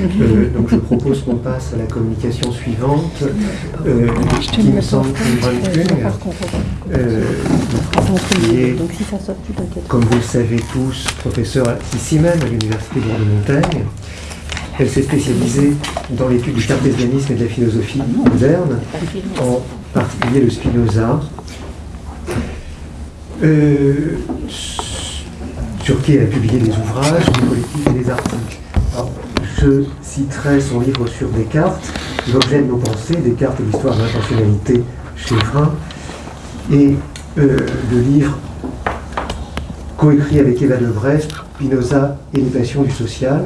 Euh, donc je propose qu'on passe à la communication suivante, euh, qui me semble convaincue, euh, qui est, comme vous le savez tous, professeur ici même à l'Université de Montagne. Elle s'est spécialisée dans l'étude du cartésianisme et de la philosophie moderne, en particulier le Spinoza, sur qui elle a publié des ouvrages, des politiques et des articles je citerai son livre sur Descartes, L'objet de nos pensées, Descartes et l'histoire de l'intentionnalité chez Frein, et euh, le livre coécrit avec Eva de Brest, Spinoza et les passions du social.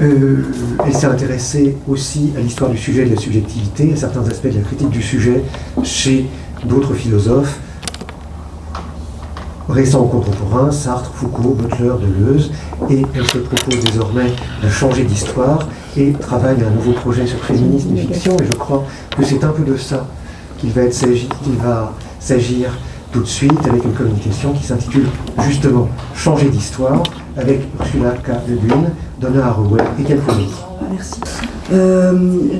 Euh, elle s'est intéressée aussi à l'histoire du sujet et de la subjectivité, à certains aspects de la critique du sujet chez d'autres philosophes, récents contemporains, Sartre, Foucault, Butler, Deleuze, et elle se propose désormais de changer d'histoire et travaille un nouveau projet sur féminisme et fiction, et je crois que c'est un peu de ça qu'il va s'agir tout de suite avec une communication qui s'intitule justement Changer d'histoire avec Ursula K. Le Guin, Donna Haraway et quelques autres. Merci. Euh,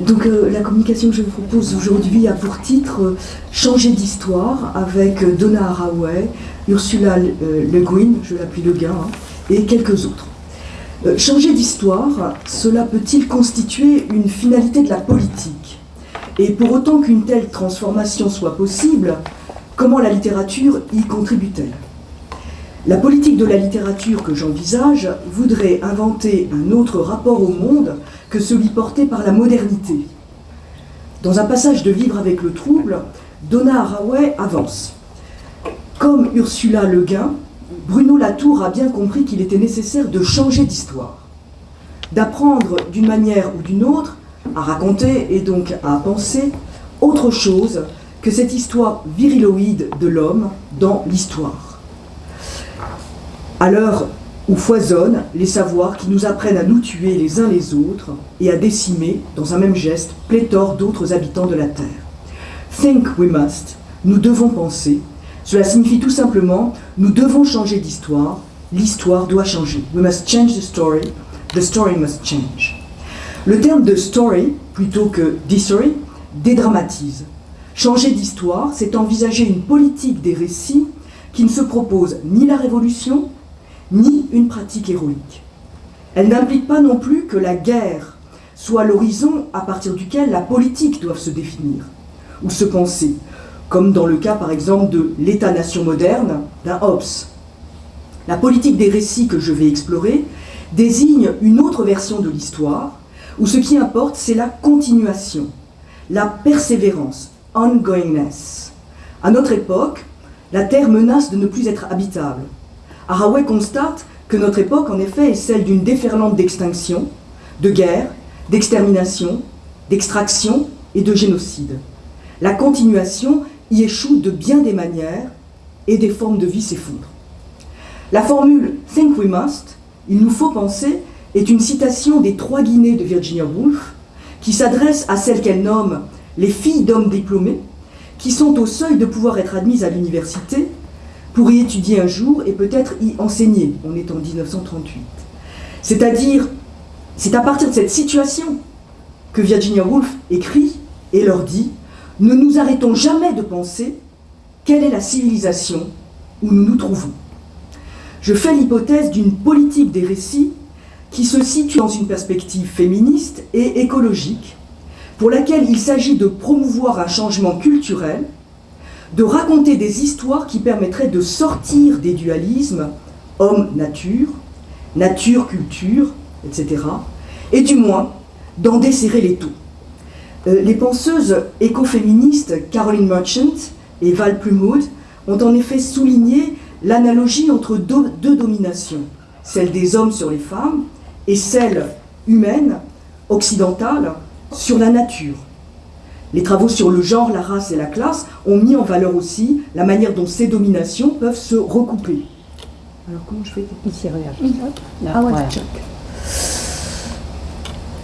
donc euh, la communication que je vous propose aujourd'hui a pour titre euh, Changer d'histoire avec Donna Haraway, Ursula Le Guin, je l'appelle Le Guin, hein, et quelques autres. changer d'histoire, cela peut-il constituer une finalité de la politique? Et pour autant qu'une telle transformation soit possible, comment la littérature y contribue-t-elle? La politique de la littérature que j'envisage voudrait inventer un autre rapport au monde que celui porté par la modernité. Dans un passage de Vivre avec le trouble, Donna Haraway avance. Comme Ursula Le Guin, Bruno Latour a bien compris qu'il était nécessaire de changer d'histoire, d'apprendre d'une manière ou d'une autre à raconter et donc à penser autre chose que cette histoire viriloïde de l'homme dans l'histoire. À l'heure où foisonnent les savoirs qui nous apprennent à nous tuer les uns les autres et à décimer, dans un même geste, pléthore d'autres habitants de la Terre. Think we must, nous devons penser, cela signifie tout simplement, nous devons changer d'histoire, l'histoire doit changer. We must change the story, the story must change. Le terme de story, plutôt que d'history, dédramatise. Changer d'histoire, c'est envisager une politique des récits qui ne se propose ni la révolution, ni une pratique héroïque. Elle n'implique pas non plus que la guerre soit l'horizon à partir duquel la politique doit se définir ou se penser, comme dans le cas par exemple de l'État-nation moderne d'un Hobbes. La politique des récits que je vais explorer désigne une autre version de l'histoire, où ce qui importe c'est la continuation, la persévérance, ongoingness. À notre époque, la Terre menace de ne plus être habitable. Haraway constate que notre époque, en effet, est celle d'une déferlante d'extinction, de guerre, d'extermination, d'extraction et de génocide. La continuation y échoue de bien des manières et des formes de vie s'effondrent. La formule « Think we must », il nous faut penser, est une citation des Trois Guinées de Virginia Woolf, qui s'adresse à celles qu'elle nomme les filles d'hommes diplômés, qui sont au seuil de pouvoir être admises à l'université pour y étudier un jour et peut-être y enseigner. On est en 1938. C'est-à-dire, c'est à partir de cette situation que Virginia Woolf écrit et leur dit « Ne nous arrêtons jamais de penser quelle est la civilisation où nous nous trouvons. » Je fais l'hypothèse d'une politique des récits qui se situe dans une perspective féministe et écologique, pour laquelle il s'agit de promouvoir un changement culturel de raconter des histoires qui permettraient de sortir des dualismes homme-nature, nature-culture, etc. Et du moins, d'en desserrer les taux. Euh, les penseuses écoféministes Caroline Merchant et Val Plumwood ont en effet souligné l'analogie entre deux, deux, dominations, celle des hommes sur les femmes et celle humaine, occidentale, sur la nature. Les travaux sur le genre, la race et la classe ont mis en valeur aussi la manière dont ces dominations peuvent se recouper. Alors comment je fais Ici, regarde. Ah ouais,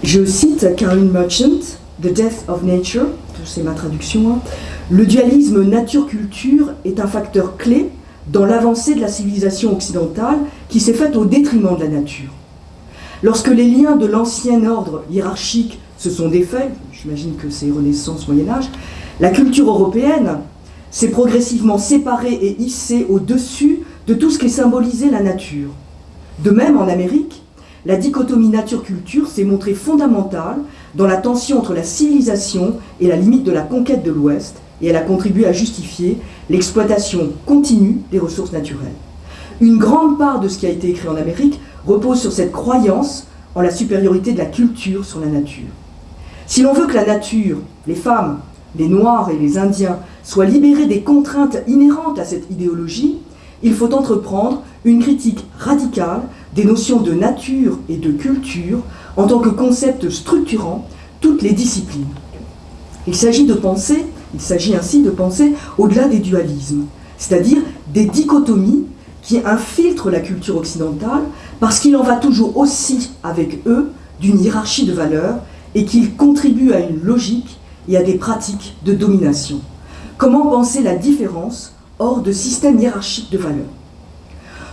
Je cite Caroline Merchant, The Death of Nature, c'est ma traduction. Hein. Le dualisme nature-culture est un facteur clé dans l'avancée de la civilisation occidentale qui s'est faite au détriment de la nature. Lorsque les liens de l'ancien ordre hiérarchique se sont défaits, j'imagine que c'est Renaissance, Moyen Âge, la culture européenne s'est progressivement séparée et hissée au-dessus de tout ce qui symbolisait la nature. De même, en Amérique, la dichotomie nature-culture s'est montrée fondamentale dans la tension entre la civilisation et la limite de la conquête de l'Ouest, et elle a contribué à justifier l'exploitation continue des ressources naturelles. Une grande part de ce qui a été écrit en Amérique repose sur cette croyance en la supériorité de la culture sur la nature. Si l'on veut que la nature, les femmes, les Noirs et les Indiens soient libérés des contraintes inhérentes à cette idéologie, il faut entreprendre une critique radicale des notions de nature et de culture en tant que concept structurant toutes les disciplines. Il s'agit de penser, il s'agit ainsi de penser au-delà des dualismes, c'est-à-dire des dichotomies qui infiltrent la culture occidentale parce qu'il en va toujours aussi avec eux d'une hiérarchie de valeurs et qu'ils contribuent à une logique et à des pratiques de domination. Comment penser la différence hors de système hiérarchique de valeurs?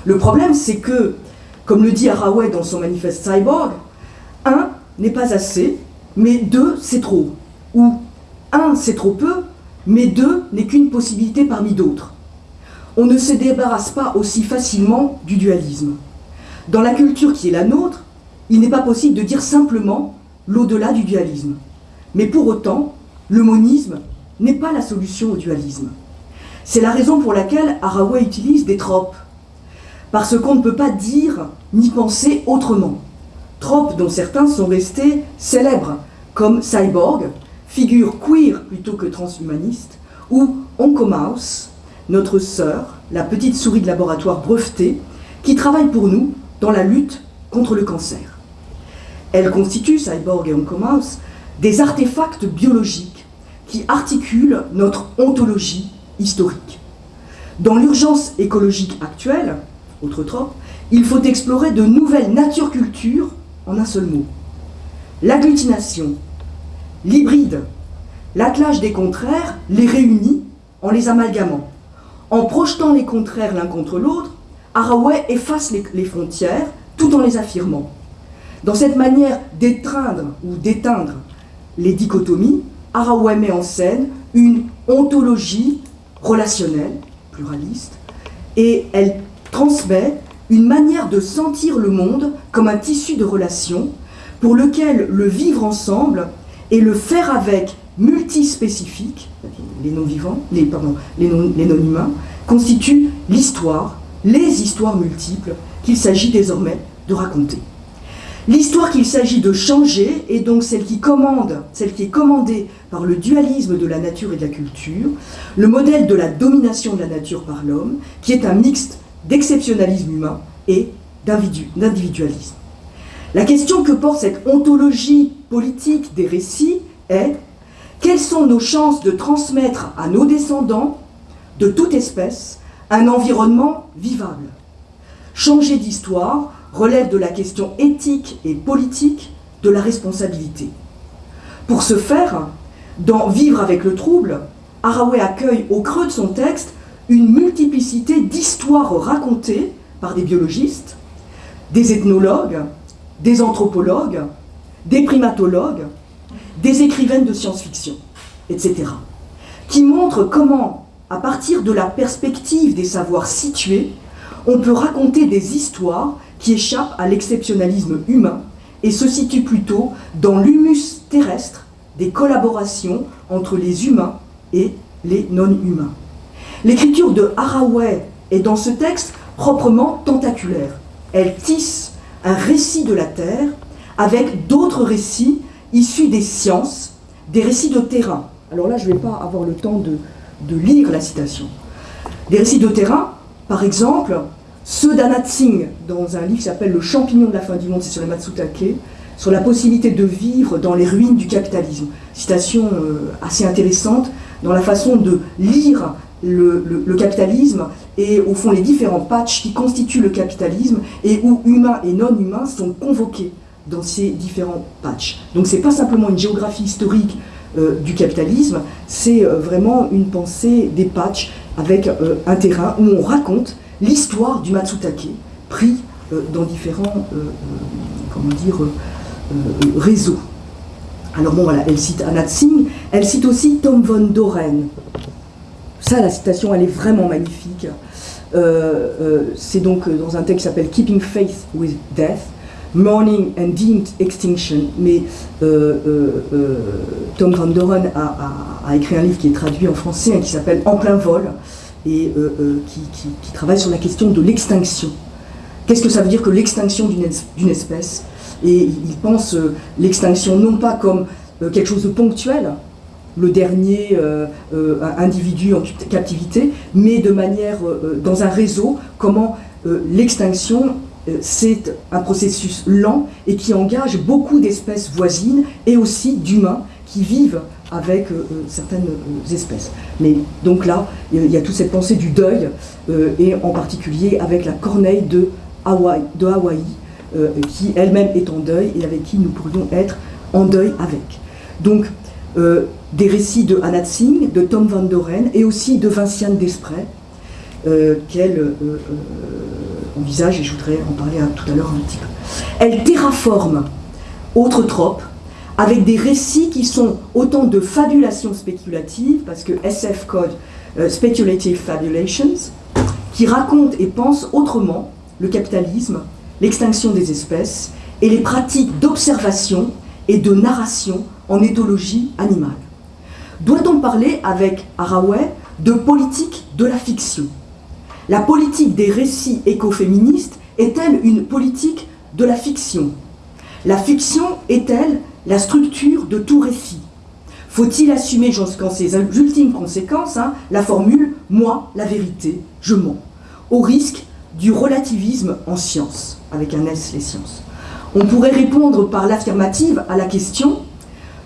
Le problème, c'est que, comme le dit Haraway dans son manifeste Cyborg, un n'est pas assez, mais deux, c'est trop. Ou un, c'est trop peu, mais deux n'est qu'une possibilité parmi d'autres. On ne se débarrasse pas aussi facilement du dualisme. Dans la culture qui est la nôtre, il n'est pas possible de dire simplement l'au-delà du dualisme. Mais pour autant, le monisme n'est pas la solution au dualisme. C'est la raison pour laquelle Haraway utilise des tropes. Parce qu'on ne peut pas dire ni penser autrement. Tropes dont certains sont restés célèbres, comme Cyborg, figure queer plutôt que transhumaniste, ou Oncomouse, notre sœur, la petite souris de laboratoire brevetée, qui travaille pour nous dans la lutte contre le cancer. Elle constitue, Cyborg et Oncomouse, des artefacts biologiques qui articulent notre ontologie historique. Dans l'urgence écologique actuelle, autre trop, il faut explorer de nouvelles natures-cultures en un seul mot. L'agglutination, l'hybride, l'attelage des contraires les réunit en les amalgamant. En projetant les contraires l'un contre l'autre, Haraway efface les, frontières tout en les affirmant. Dans cette manière d'étreindre ou d'éteindre les dichotomies, Haraway met en scène une ontologie relationnelle, pluraliste, et elle transmet une manière de sentir le monde comme un tissu de relations pour lequel le vivre ensemble et le faire avec multispécifique, les non-vivants, les, non-humains, constituent l'histoire, les histoires multiples qu'il s'agit désormais de raconter. L'histoire qu'il s'agit de changer est donc celle qui est commandée par le dualisme de la nature et de la culture, le modèle de la domination de la nature par l'homme, qui est un mixte d'exceptionnalisme humain et d'individualisme. La question que porte cette ontologie politique des récits est quelles sont nos chances de transmettre à nos descendants, de toute espèce, un environnement vivable? Changer d'histoire relève de la question éthique et politique de la responsabilité. Pour ce faire, dans Vivre avec le trouble, Haraway accueille au creux de son texte une multiplicité d'histoires racontées par des biologistes, des ethnologues, des anthropologues, des primatologues, des écrivaines de science-fiction, etc., qui montrent comment, à partir de la perspective des savoirs situés, on peut raconter des histoires qui échappent à l'exceptionnalisme humain et se situent plutôt dans l'humus terrestre des collaborations entre les humains et les non-humains. L'écriture de Haraway est dans ce texte proprement tentaculaire. Elle tisse un récit de la Terre avec d'autres récits issus des sciences, des récits de terrain. Alors là, je ne vais pas avoir le temps de, lire la citation. Des récits de terrain, par exemple, ceux d'Anat Singh, dans un livre qui s'appelle Le champignon de la fin du monde, c'est sur les Matsutake, sur la possibilité de vivre dans les ruines du capitalisme. Citation euh, assez intéressante dans la façon de lire le, capitalisme et au fond les différents patchs qui constituent le capitalisme et où humains et non humains sont convoqués dans ces différents patchs. Donc c'est pas simplement une géographie historique euh, du capitalisme, c'est euh, vraiment une pensée des patchs avec euh, un terrain où on raconte l'histoire du Matsutake pris dans différents comment dire, réseaux. Alors bon, voilà, elle cite Anat Singh, elle cite aussi Tom von Doren. Ça, la citation, elle est vraiment magnifique. c'est donc dans un texte qui s'appelle Keeping Faith with Death. Morning and Deemed Extinction, mais euh, euh, euh, Tom Van Doren a, écrit un livre qui est traduit en français, hein, qui s'appelle En plein vol, et qui, travaille sur la question de l'extinction. Qu'est-ce que ça veut dire que l'extinction d'une espèce? Et il pense l'extinction non pas comme quelque chose de ponctuel, le dernier individu en captivité, mais de manière, dans un réseau, comment l'extinction euh, c'est un processus lent et qui engage beaucoup d'espèces voisines et aussi d'humains qui vivent avec euh, euh, certaines espèces. Mais donc là, il y a toute cette pensée du deuil, et en particulier avec la corneille de Hawaï, de Hawaï qui elle-même est en deuil et avec qui nous pourrions être en deuil avec. Donc, des récits de Anat Singh, de Tom Van Doren et aussi de Vinciane Desprez, qu'elle envisage, et je voudrais en parler tout à l'heure un petit peu. Elle terraforme autre trope avec des récits qui sont autant de fabulations spéculatives, parce que SF code euh, Speculative Fabulations, qui racontent et pensent autrement le capitalisme, l'extinction des espèces et les pratiques d'observation et de narration en éthologie animale. Doit-on parler avec Haraway de politique de la fiction? La politique des récits écoféministes est-elle une politique de la fiction? La fiction est-elle la structure de tout récit? Faut-il assumer jusqu'en ses ultimes conséquences hein, la formule « moi, la vérité, je mens », au risque du relativisme en science, avec un S les sciences? On pourrait répondre par l'affirmative à la question,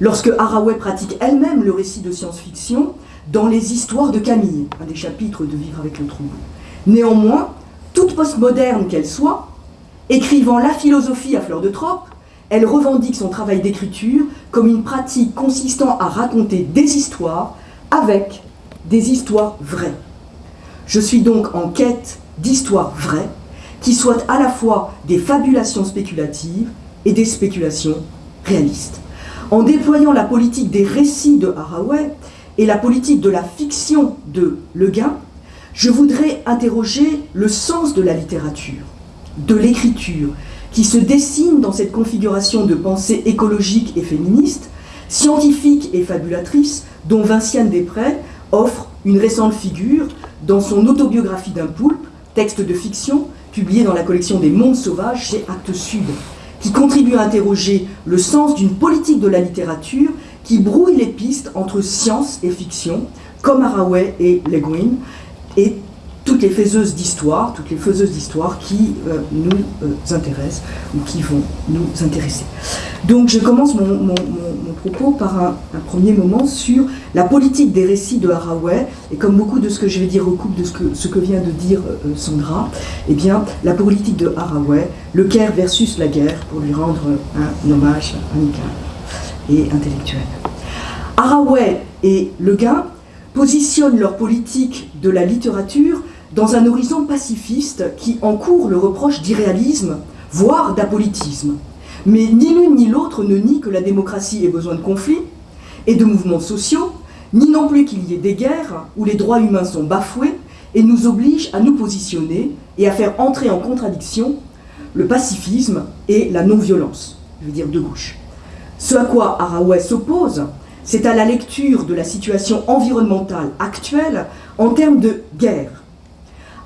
lorsque Haraway pratique elle-même le récit de science-fiction, dans les histoires de Camille, un des chapitres de Vivre avec le trouble. Néanmoins, toute postmoderne qu'elle soit, écrivant la philosophie à fleur de trope, elle revendique son travail d'écriture comme une pratique consistant à raconter des histoires avec des histoires vraies. Je suis donc en quête d'histoires vraies qui soient à la fois des fabulations spéculatives et des spéculations réalistes. En déployant la politique des récits de Haraway et la politique de la fiction de Le Guin, je voudrais interroger le sens de la littérature, de l'écriture, qui se dessine dans cette configuration de pensée écologique et féministe, scientifique et fabulatrice, dont Vinciane Després offre une récente figure dans son autobiographie d'un poulpe, texte de fiction, publié dans la collection des Mondes Sauvages chez Actes Sud, qui contribue à interroger le sens d'une politique de la littérature qui brouille les pistes entre science et fiction, comme Haraway et Le Guin, et toutes les faiseuses d'histoire, toutes les faiseuses d'histoire qui euh, nous euh, intéressent ou qui vont nous intéresser. Donc je commence mon, propos par un, premier moment sur la politique des récits de Haraway, et comme beaucoup de ce que je vais dire recoupe de ce que, ce que vient de dire euh, Sandra, eh bien la politique de Haraway, le Caire versus la guerre, pour lui rendre un hommage amical et intellectuel. Haraway et Le Gain positionnent leur politique de la littérature dans un horizon pacifiste qui encourt le reproche d'irréalisme, voire d'apolitisme. Mais ni l'une ni l'autre ne nie que la démocratie ait besoin de conflits et de mouvements sociaux, ni non plus qu'il y ait des guerres où les droits humains sont bafoués et nous obligent à nous positionner et à faire entrer en contradiction le pacifisme et la non-violence, je veux dire de gauche. Ce à quoi Haraway s'oppose, c'est à la lecture de la situation environnementale actuelle en termes de guerre.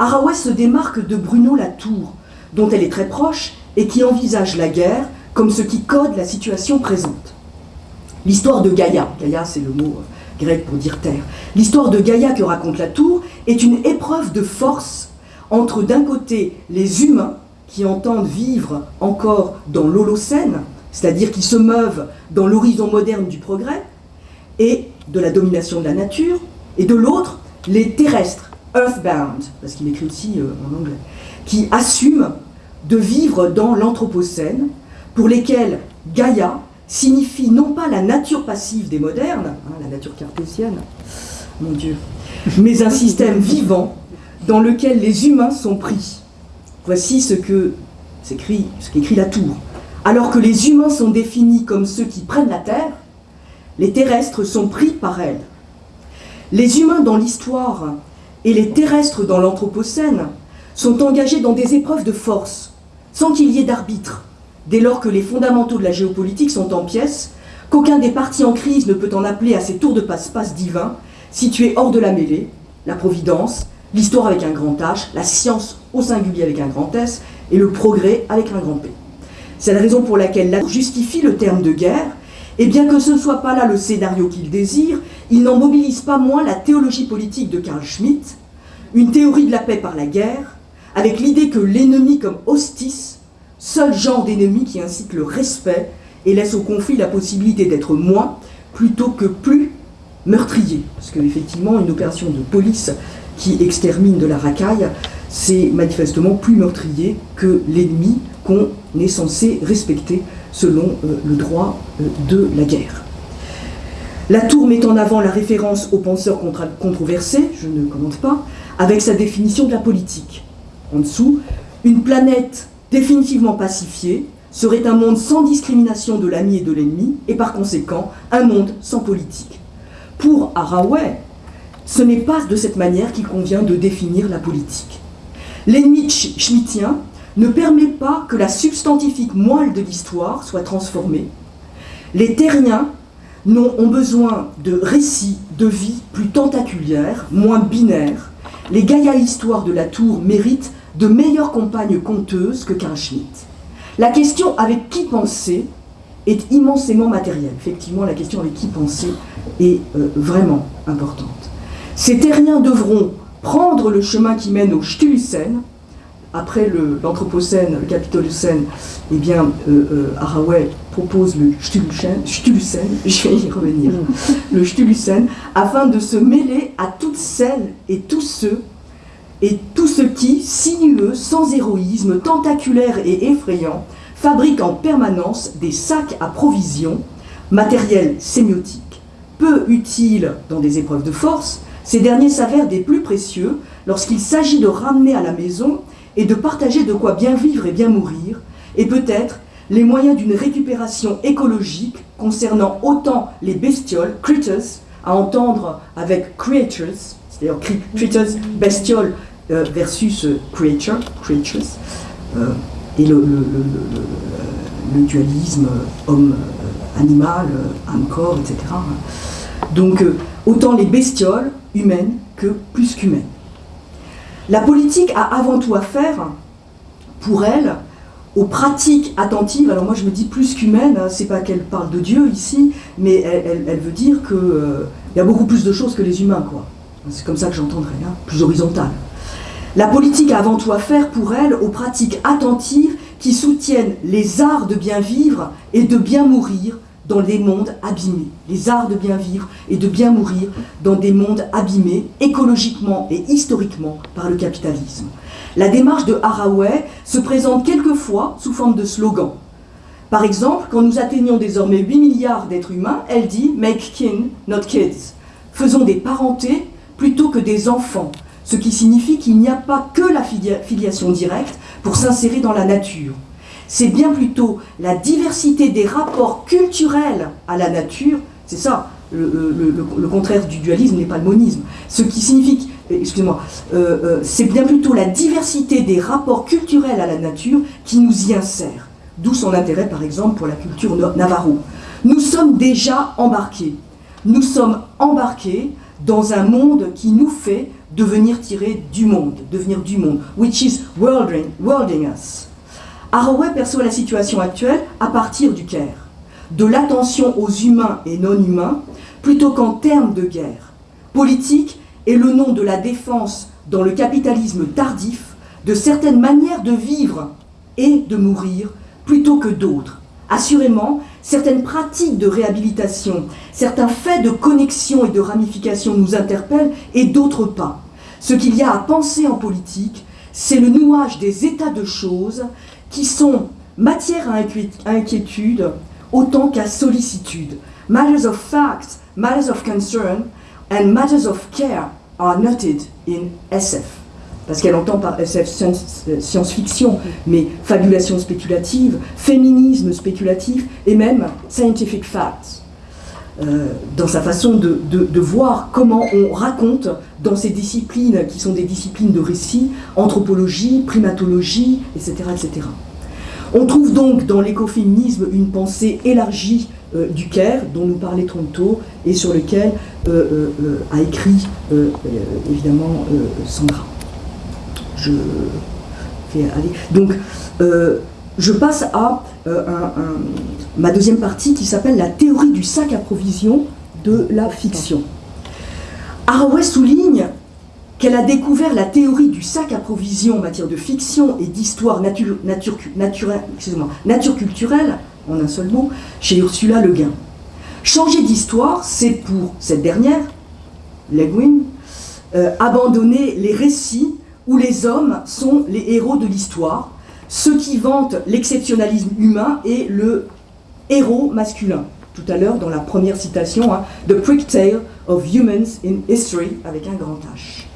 Haraway se démarque de Bruno Latour, dont elle est très proche et qui envisage la guerre comme ce qui code la situation présente. L'histoire de Gaïa, Gaïa c'est le mot euh, grec pour dire terre, l'histoire de Gaïa que raconte Latour est une épreuve de force entre d'un côté les humains qui entendent vivre encore dans l'Holocène, c'est-à-dire qui se meuvent dans l'horizon moderne du progrès, et de la domination de la nature, et de l'autre, les terrestres, earthbound, parce qu'il écrit aussi euh, en anglais, qui assument de vivre dans l'Anthropocène, pour lesquels Gaïa signifie non pas la nature passive des modernes, hein, la nature cartésienne, mon Dieu, mais un système vivant dans lequel les humains sont pris. Voici ce que ce qu'écrit la tour. Alors que les humains sont définis comme ceux qui prennent la terre, les terrestres sont pris par elle. Les humains dans l'histoire et les terrestres dans l'Anthropocène sont engagés dans des épreuves de force, sans qu'il y ait d'arbitre, dès lors que les fondamentaux de la géopolitique sont en pièces, qu'aucun des partis en crise ne peut en appeler à ces tours de passe-passe divins, situés hors de la mêlée, la providence, l'histoire avec un grand H, la science au singulier avec un grand S, et le progrès avec un grand P. C'est la raison pour laquelle la justifie le terme de guerre, et bien que ce ne soit pas là le scénario qu'il désire, il n'en mobilise pas moins la théologie politique de Karl Schmitt, une théorie de la paix par la guerre, avec l'idée que l'ennemi comme hostis, seul genre d'ennemi qui incite le respect et laisse au conflit la possibilité d'être moins plutôt que plus meurtrier. Parce qu'effectivement, une opération de police qui extermine de la racaille, c'est manifestement plus meurtrier que l'ennemi qu'on est censé respecter selon euh, le droit euh, de la guerre. La tour met en avant la référence aux penseurs controversés, je ne commente pas, avec sa définition de la politique. En dessous, une planète définitivement pacifiée serait un monde sans discrimination de l'ami et de l'ennemi, et par conséquent, un monde sans politique. Pour Haraway, ce n'est pas de cette manière qu'il convient de définir la politique. L'ennemi schmittien ne permet pas que la substantifique moelle de l'histoire soit transformée. Les terriens ont besoin de récits de vie plus tentaculaires, moins binaires. Les Gaïa histoires de la tour méritent de meilleures compagnes conteuses que Karl Schmitt. La question avec qui penser est immensément matérielle. Effectivement, la question avec qui penser est euh, vraiment importante. Ces terriens devront prendre le chemin qui mène au Stulucène, après l'Anthropocène, le, Capitolocène, eh bien, euh, euh propose le Stulucène, je vais y revenir, le Stulucène, afin de se mêler à toutes celles et tous ceux et tous ceux qui, sinueux, sans héroïsme, tentaculaires et effrayants, fabriquent en permanence des sacs à provisions, matériel sémiotique, peu utiles dans des épreuves de force, ces derniers s'avèrent des plus précieux lorsqu'il s'agit de ramener à la maison et de partager de quoi bien vivre et bien mourir, et peut-être les moyens d'une récupération écologique concernant autant les bestioles, critters, à entendre avec creatures, c'est-à-dire critters, bestioles euh, versus euh, creature, creatures, euh, et le, dualisme homme-animal, âme-corps, etc. Donc, autant les bestioles humaines que plus qu'humaines. La politique a avant tout à faire, pour elle, aux pratiques attentives. Alors moi je me dis plus qu'humaine, hein, c'est pas qu'elle parle de Dieu ici, mais elle, veut dire qu'il euh, y a beaucoup plus de choses que les humains, quoi. C'est comme ça que j'entendrais, hein, plus horizontale. La politique a avant tout à faire pour elle aux pratiques attentives qui soutiennent les arts de bien vivre et de bien mourir dans des mondes abîmés, les arts de bien vivre et de bien mourir dans des mondes abîmés écologiquement et historiquement par le capitalisme. La démarche de Haraway se présente quelquefois sous forme de slogan. Par exemple, quand nous atteignons désormais 8 milliards d'êtres humains, elle dit « make kin, not kids ». Faisons des parentés plutôt que des enfants, ce qui signifie qu'il n'y a pas que la filiation directe pour s'insérer dans la nature c'est bien plutôt la diversité des rapports culturels à la nature, c'est ça, le, contraire du dualisme n'est pas le monisme, ce qui signifie, excusez-moi, euh, euh, c'est bien plutôt la diversité des rapports culturels à la nature qui nous y insère, d'où son intérêt par exemple pour la culture navarro. Nous sommes déjà embarqués, nous sommes embarqués dans un monde qui nous fait devenir tirés du monde, devenir du monde, which is worlding us. Haraway perçoit la situation actuelle à partir du Caire, de l'attention aux humains et non-humains, plutôt qu'en termes de guerre. Politique est le nom de la défense dans le capitalisme tardif de certaines manières de vivre et de mourir plutôt que d'autres. Assurément, certaines pratiques de réhabilitation, certains faits de connexion et de ramification nous interpellent et d'autres pas. Ce qu'il y a à penser en politique, c'est le nouage des états de choses qui sont matière à inquiétude autant qu'à sollicitude. Matters of fact, matters of concern, and matters of care are noted in SF. parce qu'elle entend par SF science-fiction, mais fabulation spéculative, féminisme spéculatif et même scientific facts. Euh, dans sa façon de, voir comment on raconte dans ces disciplines qui sont des disciplines de récit, anthropologie, primatologie, etc. etc. On trouve donc dans l'écoféminisme une pensée élargie euh, du Caire, dont nous parlait Tronto, et sur lequel euh, a écrit évidemment Sandra. Je vais aller. Donc, je passe à euh, ma deuxième partie qui s'appelle la théorie du sac à provision de la fiction. Haraway souligne qu'elle a découvert la théorie du sac à provision en matière de fiction et d'histoire nature, nature, nature culturelle, en un seul mot, chez Ursula Le Guin. Changer d'histoire, c'est pour cette dernière, Le Guin, euh, abandonner les récits où les hommes sont les héros de l'histoire ceux qui vantent l'exceptionnalisme humain et le héros masculin. Tout à l'heure, dans la première citation, hein, The Tale of Humans in History, avec un grand H.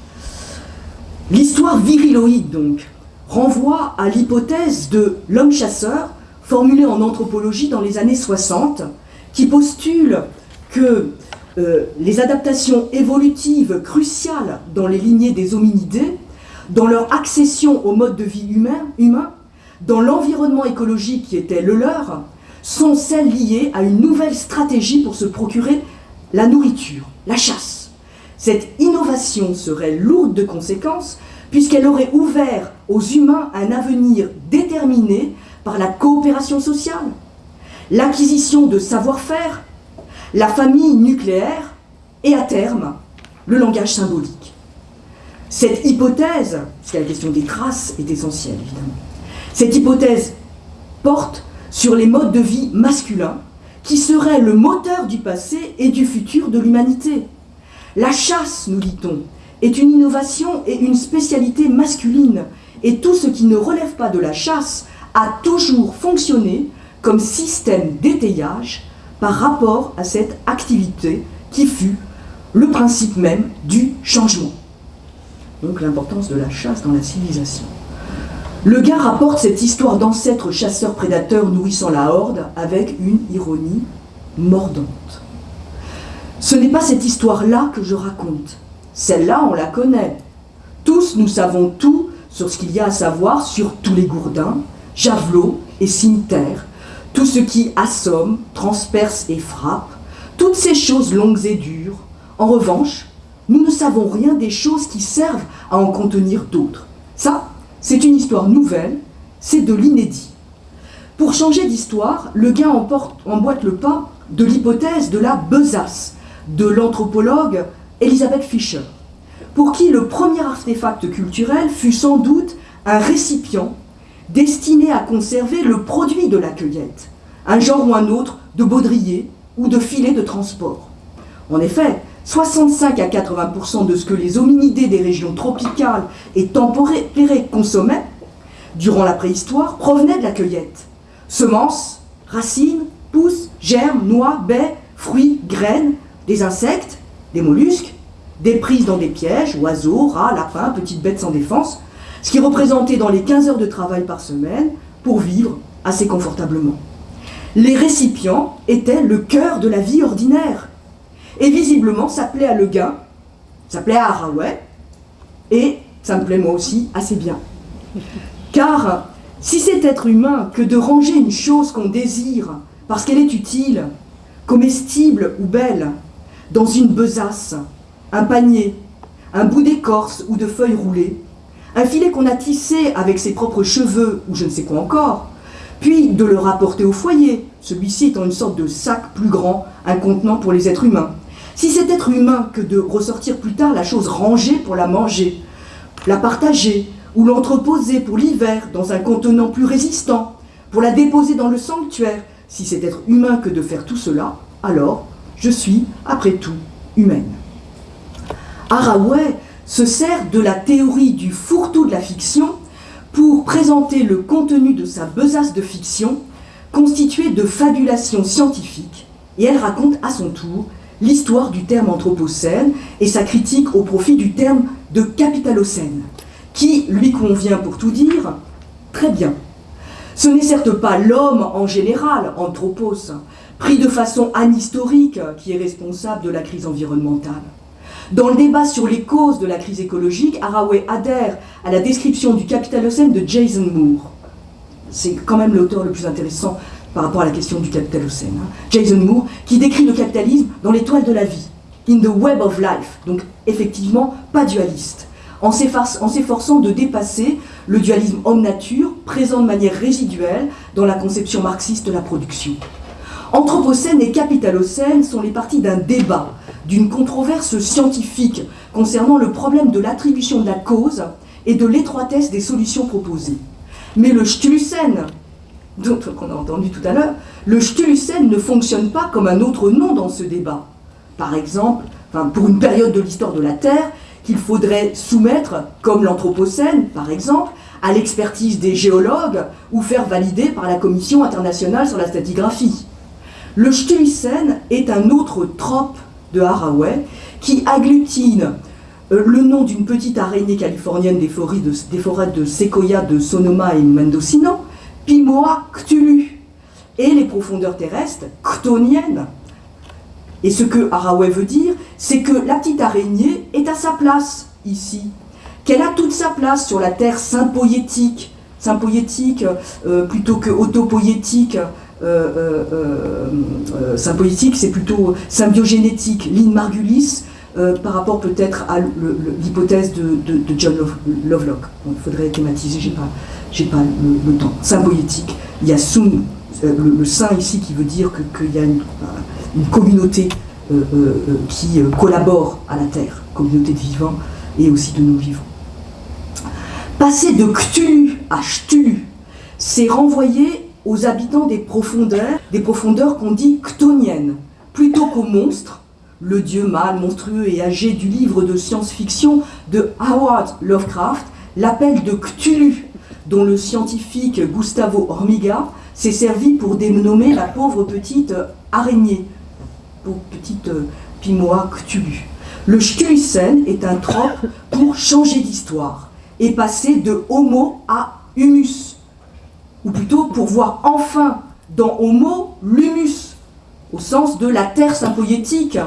L'histoire viriloïde, donc, renvoie à l'hypothèse de l'homme chasseur, formulée en anthropologie dans les années 60, qui postule que euh, les adaptations évolutives cruciales dans les lignées des hominidés, dans leur accession au mode de vie humain, humain dans l'environnement écologique qui était le leur, sont celles liées à une nouvelle stratégie pour se procurer la nourriture, la chasse. Cette innovation serait lourde de conséquences puisqu'elle aurait ouvert aux humains un avenir déterminé par la coopération sociale, l'acquisition de savoir-faire, la famille nucléaire et à terme, le langage symbolique. Cette hypothèse, parce que la question des traces est essentielle évidemment, cette hypothèse porte sur les modes de vie masculins qui seraient le moteur du passé et du futur de l'humanité. La chasse, nous dit-on, est une innovation et une spécialité masculine, et tout ce qui ne relève pas de la chasse a toujours fonctionné comme système d'étayage par rapport à cette activité qui fut le principe même du changement. Donc l'importance de la chasse dans la civilisation. Le gars rapporte cette histoire d'ancêtres chasseurs-prédateurs nourrissant la horde avec une ironie mordante. Ce n'est pas cette histoire-là que je raconte. Celle-là, on la connaît. Tous, nous savons tout sur ce qu'il y a à savoir sur tous les gourdins, javelots et cimetières, tout ce qui assomme, transperce et frappe, toutes ces choses longues et dures. En revanche, nous ne savons rien des choses qui servent à en contenir d'autres. Ça, c'est une histoire nouvelle, c'est de l'inédit. Pour changer d'histoire, Le Guin emboîte le pas de l'hypothèse de la besace de l'anthropologue Elisabeth Fischer, pour qui le premier artefact culturel fut sans doute un récipient destiné à conserver le produit de la cueillette, un genre ou un autre de baudrier ou de filet de transport. En effet, 65 à 80% de ce que les hominidés des régions tropicales et tempérées consommaient durant la préhistoire provenait de la cueillette. Semences, racines, pousses, germes, noix, baies, fruits, graines, des insectes, des mollusques, des prises dans des pièges, oiseaux, rats, lapins, petites bêtes sans défense, ce qui représentait dans les 15 heures de travail par semaine pour vivre assez confortablement. Les récipients étaient le cœur de la vie ordinaire et visiblement, ça plaît à Le Guin, ça plaît à Haraway, et ça me plaît moi aussi assez bien. Car si c'est être humain que de ranger une chose qu'on désire parce qu'elle est utile, comestible ou belle, dans une besace, un panier, un bout d'écorce ou de feuilles roulées, un filet qu'on a tissé avec ses propres cheveux ou je ne sais quoi encore, puis de le rapporter au foyer, celui-ci étant une sorte de sac plus grand, un contenant pour les êtres humains, si c'est être humain que de ressortir plus tard la chose rangée pour la manger, la partager ou l'entreposer pour l'hiver dans un contenant plus résistant, pour la déposer dans le sanctuaire, si c'est être humain que de faire tout cela, alors je suis, après tout, humaine. Haraway se sert de la théorie du fourre-tout de la fiction pour présenter le contenu de sa besace de fiction constituée de fabulations scientifiques, et elle raconte à son tour l'histoire du terme anthropocène et sa critique au profit du terme de capitalocène, qui lui convient pour tout dire très bien. Ce n'est certes pas l'homme en général, anthropos, pris de façon anhistorique, qui est responsable de la crise environnementale. Dans le débat sur les causes de la crise écologique, Haraway adhère à la description du capitalocène de Jason Moore. C'est quand même l'auteur le plus intéressant par rapport à la question du capitalocène. Jason Moore, qui décrit le capitalisme dans l'étoile de la vie, in the web of life, donc effectivement pas dualiste, en s'efforçant de dépasser le dualisme homme-nature, présent de manière résiduelle dans la conception marxiste de la production. Anthropocène et capitalocène sont les parties d'un débat, d'une controverse scientifique concernant le problème de l'attribution de la cause et de l'étroitesse des solutions proposées. Mais le Stulucène, qu'on a entendu tout à l'heure, le Stulucène ne fonctionne pas comme un autre nom dans ce débat. Par exemple, pour une période de l'histoire de la Terre qu'il faudrait soumettre, comme l'Anthropocène par exemple, à l'expertise des géologues ou faire valider par la Commission internationale sur la stratigraphie. Le Stuysen est un autre trope de Haraway qui agglutine euh, le nom d'une petite araignée californienne des forêts de, des de de Sonoma et Mendocino, Pimoa cthulhu, et les profondeurs terrestres ctoniennes. Et ce que Haraway veut dire, c'est que la petite araignée est à sa place ici, qu'elle a toute sa place sur la terre sympoétique, sympoétique euh, plutôt que autopoétique, euh, euh, euh, symbolitique, c'est plutôt symbiogénétique, Lynn Margulis, par rapport peut-être à l'hypothèse de, John Lovelock. il faudrait thématiser, j'ai pas, pas le, temps. Symbiotique, il y a Sung, le, saint ici qui veut dire qu'il y a une, communauté qui collabore à la Terre, communauté de vivants et aussi de non-vivants. Passer de Cthulhu à Cthulhu, c'est renvoyer aux habitants des profondeurs, des profondeurs qu'on dit ctoniennes, plutôt qu'aux monstres, le dieu mâle, monstrueux et âgé du livre de science-fiction de Howard Lovecraft, l'appel de Cthulhu, dont le scientifique Gustavo Hormiga s'est servi pour dénommer la pauvre petite araignée, pauvre petite euh, pimoa Cthulhu. Le Stuysen est un trope pour changer d'histoire et passer de homo à humus, ou plutôt pour voir enfin dans Homo l'humus, au sens de la terre sympoétique,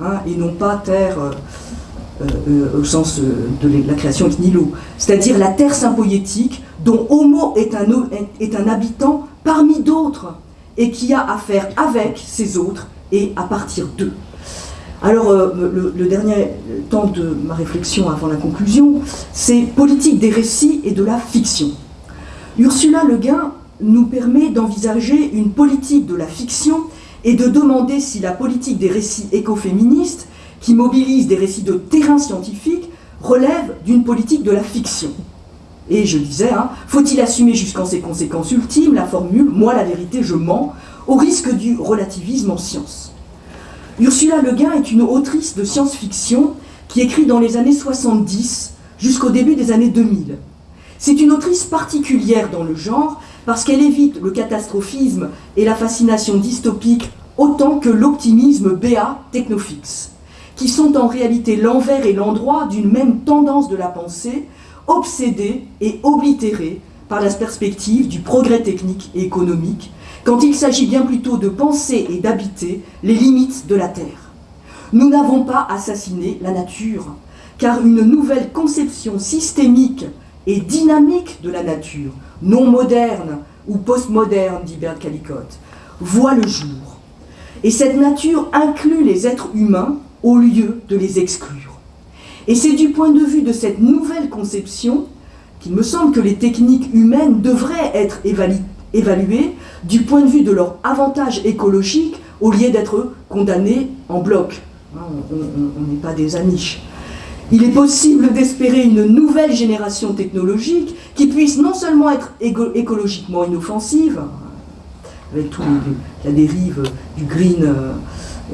hein, et non pas terre euh, euh, au sens euh, de la création de nihilo, c'est-à-dire la terre sympoétique dont Homo est un, habitant parmi d'autres, et qui a à faire avec ces autres et à partir d'eux. Alors, le, le, dernier temps de ma réflexion avant la conclusion, c'est politique des récits et de la fiction. Ursula Le Guin nous permet d'envisager une politique de la fiction et de demander si la politique des récits écoféministes, qui mobilise des récits de terrain scientifique, relève d'une politique de la fiction. Et je disais, hein, faut-il assumer jusqu'en ses conséquences ultimes la formule « moi la vérité, je mens » au risque du relativisme en science? Ursula Le Guin est une autrice de science-fiction qui écrit dans les années 70 jusqu'au début des années 2000. C'est une autrice particulière dans le genre parce qu'elle évite le catastrophisme et la fascination dystopique autant que l'optimisme béat technofix, qui sont en réalité l'envers et l'endroit d'une même tendance de la pensée, obsédée et oblitérée par la perspective du progrès technique et économique, quand il s'agit bien plutôt de penser et d'habiter les limites de la Terre. Nous n'avons pas assassiné la nature, car une nouvelle conception systémique et dynamique de la nature, non moderne ou postmoderne, dit Bert Callicott, voit le jour. Et cette nature inclut les êtres humains au lieu de les exclure. Et c'est du point de vue de cette nouvelle conception qu'il me semble que les techniques humaines devraient être évaluées du point de vue de leur avantage écologique au lieu d'être condamnées en bloc. Hein, on n'est pas des aniches. Il est possible d'espérer une nouvelle génération technologique qui puisse non seulement être écologiquement inoffensive, avec toute la dérive du green euh,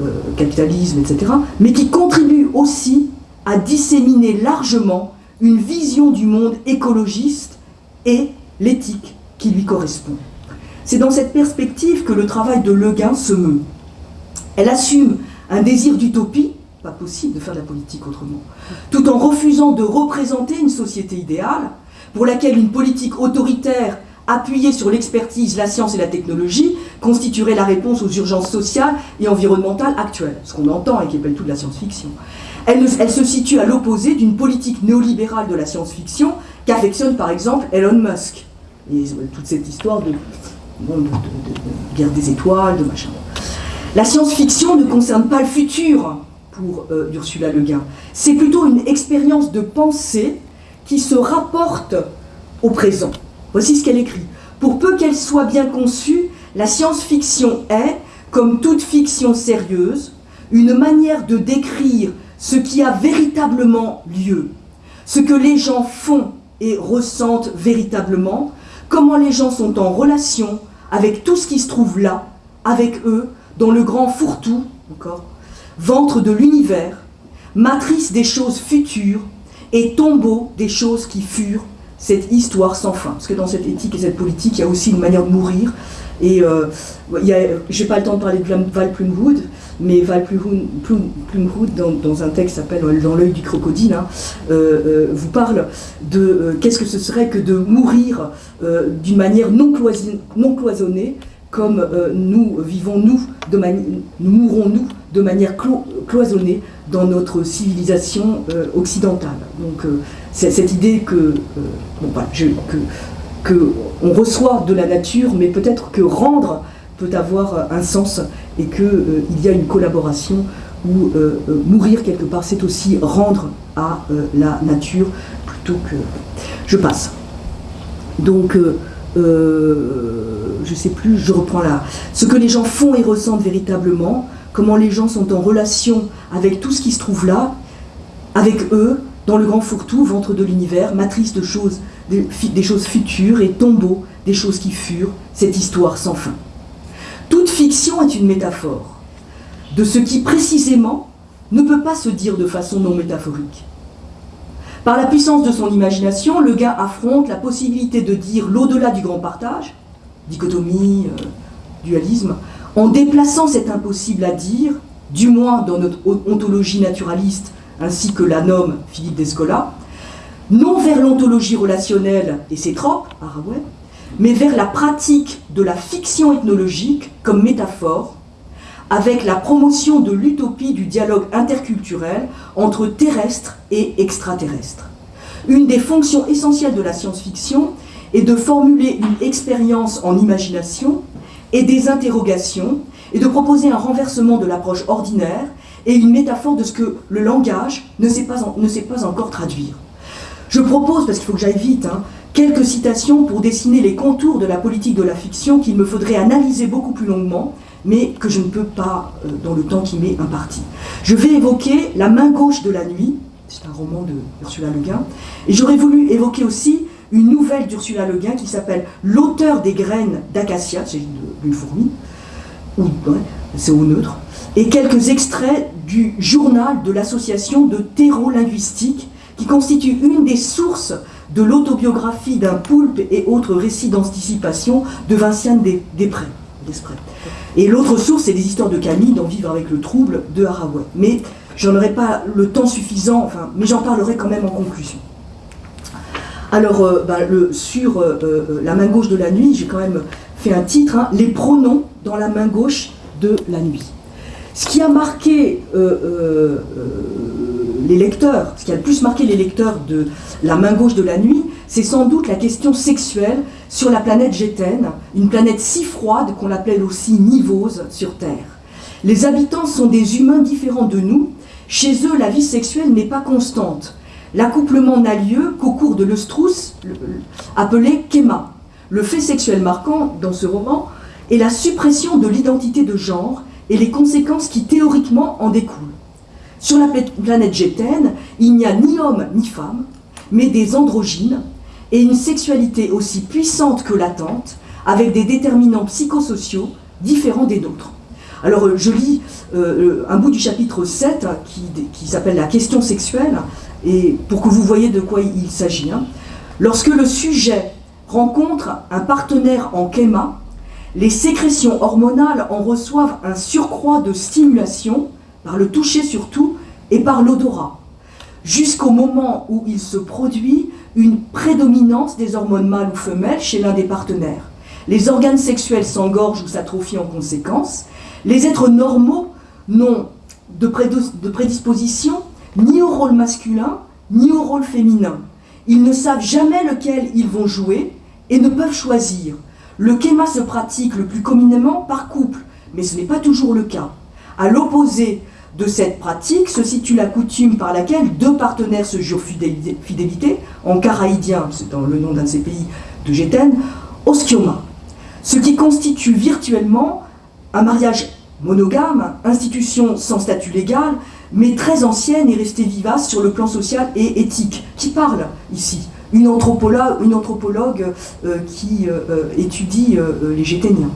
euh, capitalisme, etc., mais qui contribue aussi à disséminer largement une vision du monde écologiste et l'éthique qui lui correspond. C'est dans cette perspective que le travail de Le Guin se meut. Elle assume un désir d'utopie pas possible de faire de la politique autrement, tout en refusant de représenter une société idéale pour laquelle une politique autoritaire appuyée sur l'expertise, la science et la technologie constituerait la réponse aux urgences sociales et environnementales actuelles, ce qu'on entend et qui appelle tout de la science-fiction. Elle, se situe à l'opposé d'une politique néolibérale de la science-fiction qu'affectionne par exemple Elon Musk. Et toute cette histoire de, guerre des étoiles, de machin. La science-fiction ne concerne pas le futur pour euh, Ursula Le Guin. C'est plutôt une expérience de pensée qui se rapporte au présent. Voici ce qu'elle écrit. Pour peu qu'elle soit bien conçue, la science-fiction est, comme toute fiction sérieuse, une manière de décrire ce qui a véritablement lieu, ce que les gens font et ressentent véritablement, comment les gens sont en relation avec tout ce qui se trouve là, avec eux, dans le grand fourre-tout, encore, ventre de l'univers, matrice des choses futures et tombeau des choses qui furent, cette histoire sans fin. Parce que dans cette éthique et cette politique, il y a aussi une manière de mourir. Et euh, je n'ai pas le temps de parler de Val Plumwood, mais Val Plumwood, dans, un texte qui s'appelle Dans l'œil du crocodile, hein, euh, euh, vous parle de qu'est-ce que ce serait que de mourir d'une manière non cloisonnée, comme nous vivons nous, de nous mourons nous de manière cloisonnée dans notre civilisation occidentale. Donc c'est cette idée que, euh, bon, bah, que, on reçoit de la nature, mais peut-être que rendre peut avoir un sens et qu'il euh, il y a une collaboration où euh, mourir quelque part, c'est aussi rendre à la nature plutôt que... Je passe. Donc, je ne sais plus, je reprends là. Ce que les gens font et ressentent véritablement, comment les gens sont en relation avec tout ce qui se trouve là, avec eux, dans le grand fourre-tout, ventre de l'univers, matrice de choses, des, choses futures et tombeau des choses qui furent, cette histoire sans fin. Toute fiction est une métaphore de ce qui précisément ne peut pas se dire de façon non métaphorique. Par la puissance de son imagination, le gars affronte la possibilité de dire l'au-delà du grand partage, dichotomie, euh, dualisme, en déplaçant cet impossible à dire, du moins dans notre ontologie naturaliste ainsi que la nomme Philippe Descola, non vers l'ontologie relationnelle et ses tropes, mais vers la pratique de la fiction ethnologique comme métaphore, avec la promotion de l'utopie du dialogue interculturel entre terrestre et extraterrestre. Une des fonctions essentielles de la science-fiction est de formuler une expérience en imagination et des interrogations, et de proposer un renversement de l'approche ordinaire et une métaphore de ce que le langage ne sait pas, ne sait pas encore traduire. Je propose, parce qu'il faut que j'aille vite, hein, quelques citations pour dessiner les contours de la politique de la fiction qu'il me faudrait analyser beaucoup plus longuement, mais que je ne peux pas euh, dans le temps qui m'est imparti. Je vais évoquer La main gauche de la nuit, c'est un roman de Ursula Le Guin, et j'aurais voulu évoquer aussi une nouvelle d'Ursula Le Guin qui s'appelle L'auteur des graines d'acacia, c'est d'une fourmi, ou c'est au neutre, et quelques extraits du journal de l'association de terreau-linguistique qui constitue une des sources de l'autobiographie d'un poulpe et autres récits d'anticipation de Vinciane Després. Et l'autre source, c'est des histoires de Camille dans Vivre avec le trouble de Haraway. Mais j'en aurai pas le temps suffisant, enfin, mais j'en parlerai quand même en conclusion. Alors, euh, bah, sur euh, euh, la main gauche de la nuit, j'ai quand même fait un titre, hein, Les pronoms dans la main gauche de la nuit. Ce qui a marqué les lecteurs, ce qui a le plus marqué les lecteurs de La main gauche de la nuit, c'est sans doute la question sexuelle sur la planète Gétène, une planète si froide qu'on l'appelle aussi nivose sur Terre. Les habitants sont des humains différents de nous. Chez eux, la vie sexuelle n'est pas constante. L'accouplement n'a lieu qu'au cours de l'œstrus, appelé kéma. Le fait sexuel marquant dans ce roman est la suppression de l'identité de genre et les conséquences qui théoriquement en découlent. Sur la planète Gétène, il n'y a ni homme ni femme, mais des androgynes et une sexualité aussi puissante que latente, avec des déterminants psychosociaux différents des nôtres. Alors euh, je lis euh, un bout du chapitre 7 qui, qui s'appelle la question sexuelle, et pour que vous voyez de quoi il s'agit. Hein. Lorsque le sujet rencontre un partenaire en kéma, les sécrétions hormonales en reçoivent un surcroît de stimulation, par le toucher surtout, et par l'odorat, jusqu'au moment où il se produit une prédominance des hormones mâles ou femelles chez l'un des partenaires. Les organes sexuels s'engorgent ou s'atrophient en conséquence. Les êtres normaux n'ont de prédisposition ni au rôle masculin, ni au rôle féminin. Ils ne savent jamais lequel ils vont jouer et ne peuvent choisir. Le kéma se pratique le plus communément par couple, mais ce n'est pas toujours le cas. À l'opposé de cette pratique se situe la coutume par laquelle deux partenaires se jurent fidélité, en caraïdien, c'est dans le nom d'un de ces pays de Gétène, oskioma, ce qui constitue virtuellement un mariage monogame, institution sans statut légal, mais très ancienne et restée vivace sur le plan social et éthique. Qui parle ici une anthropologue, euh, qui euh, euh, étudie les Géténiens.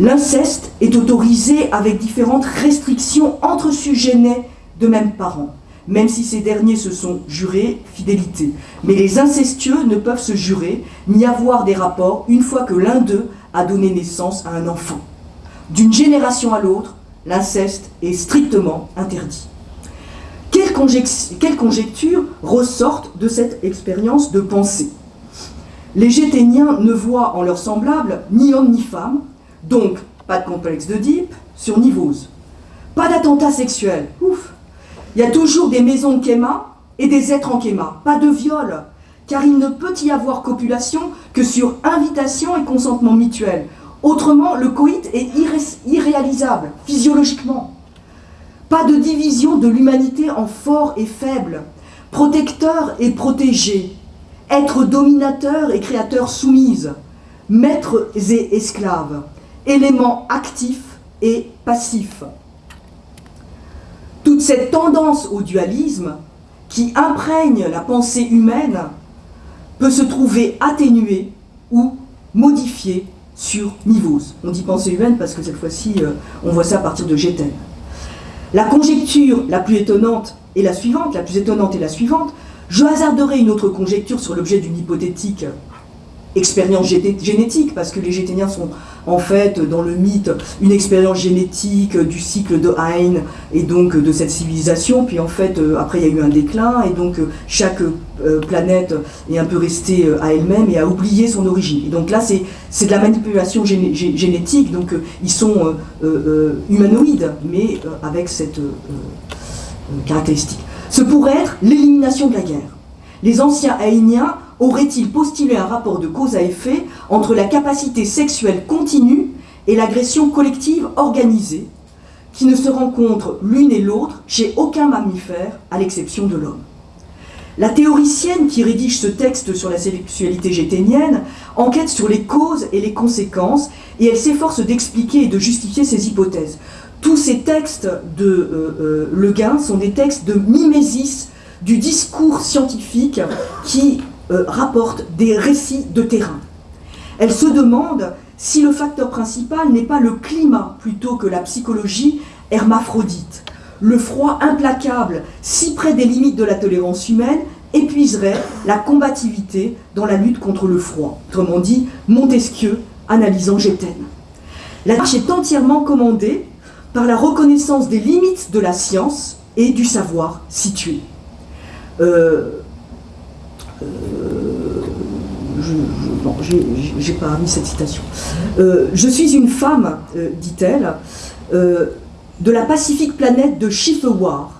L'inceste est autorisé avec différentes restrictions entre sujets nés de mêmes parents, même si ces derniers se sont jurés fidélité. Mais les incestueux ne peuvent se jurer ni avoir des rapports une fois que l'un d'eux a donné naissance à un enfant. D'une génération à l'autre, l'inceste est strictement interdit. Quelles, conjectures ressortent de cette expérience de pensée? Les Géténiens ne voient en leurs semblables ni homme ni femme, donc, pas de complexe d'Oedipe sur Nivose. Pas d'attentat sexuel. Ouf. Il y a toujours des maisons de Kéma et des êtres en Kéma. Pas de viol, car il ne peut y avoir copulation que sur invitation et consentement mutuel. Autrement, le coït est irréalisable, physiologiquement. Pas de division de l'humanité en fort et faible, protecteur et protégé, être dominateur et créateur soumise, maîtres et esclaves éléments actifs et passifs. Toute cette tendance au dualisme qui imprègne la pensée humaine peut se trouver atténuée ou modifiée sur niveaux. On dit pensée humaine parce que cette fois-ci, euh, on voit ça à partir de Géten. La conjecture la plus étonnante est la suivante, la plus étonnante est la suivante. Je hasarderai une autre conjecture sur l'objet d'une hypothétique expérience génétique, parce que les Géténiens sont en fait dans le mythe une expérience génétique du cycle de Hein et donc de cette civilisation, puis en fait euh, après il y a eu un déclin et donc euh, chaque euh, planète est un peu restée à elle-même et a oublié son origine. Et donc là c'est de la manipulation génétique, donc ils sont humanoïdes mais avec cette caractéristique. Ce pourrait être l'élimination de la guerre. Les anciens Haïniens aurait-il postulé un rapport de cause à effet entre la capacité sexuelle continue et l'agression collective organisée, qui ne se rencontrent l'une et l'autre chez aucun mammifère, à l'exception de l'homme? La théoricienne qui rédige ce texte sur la sexualité géténienne enquête sur les causes et les conséquences et elle s'efforce d'expliquer et de justifier ses hypothèses. Tous ces textes de euh, euh, Le sont des textes de mimésis du discours scientifique qui euh, rapporte des récits de terrain. Elle se demande si le facteur principal n'est pas le climat plutôt que la psychologie hermaphrodite. Le froid implacable, si près des limites de la tolérance humaine, épuiserait la combativité dans la lutte contre le froid. Autrement dit, Montesquieu analysant Gétène. La tâche est entièrement commandée par la reconnaissance des limites de la science et du savoir situé. Euh, euh, je pas mis cette citation. Euh, je suis une femme, euh, dit-elle, de la pacifique planète de Chifewar,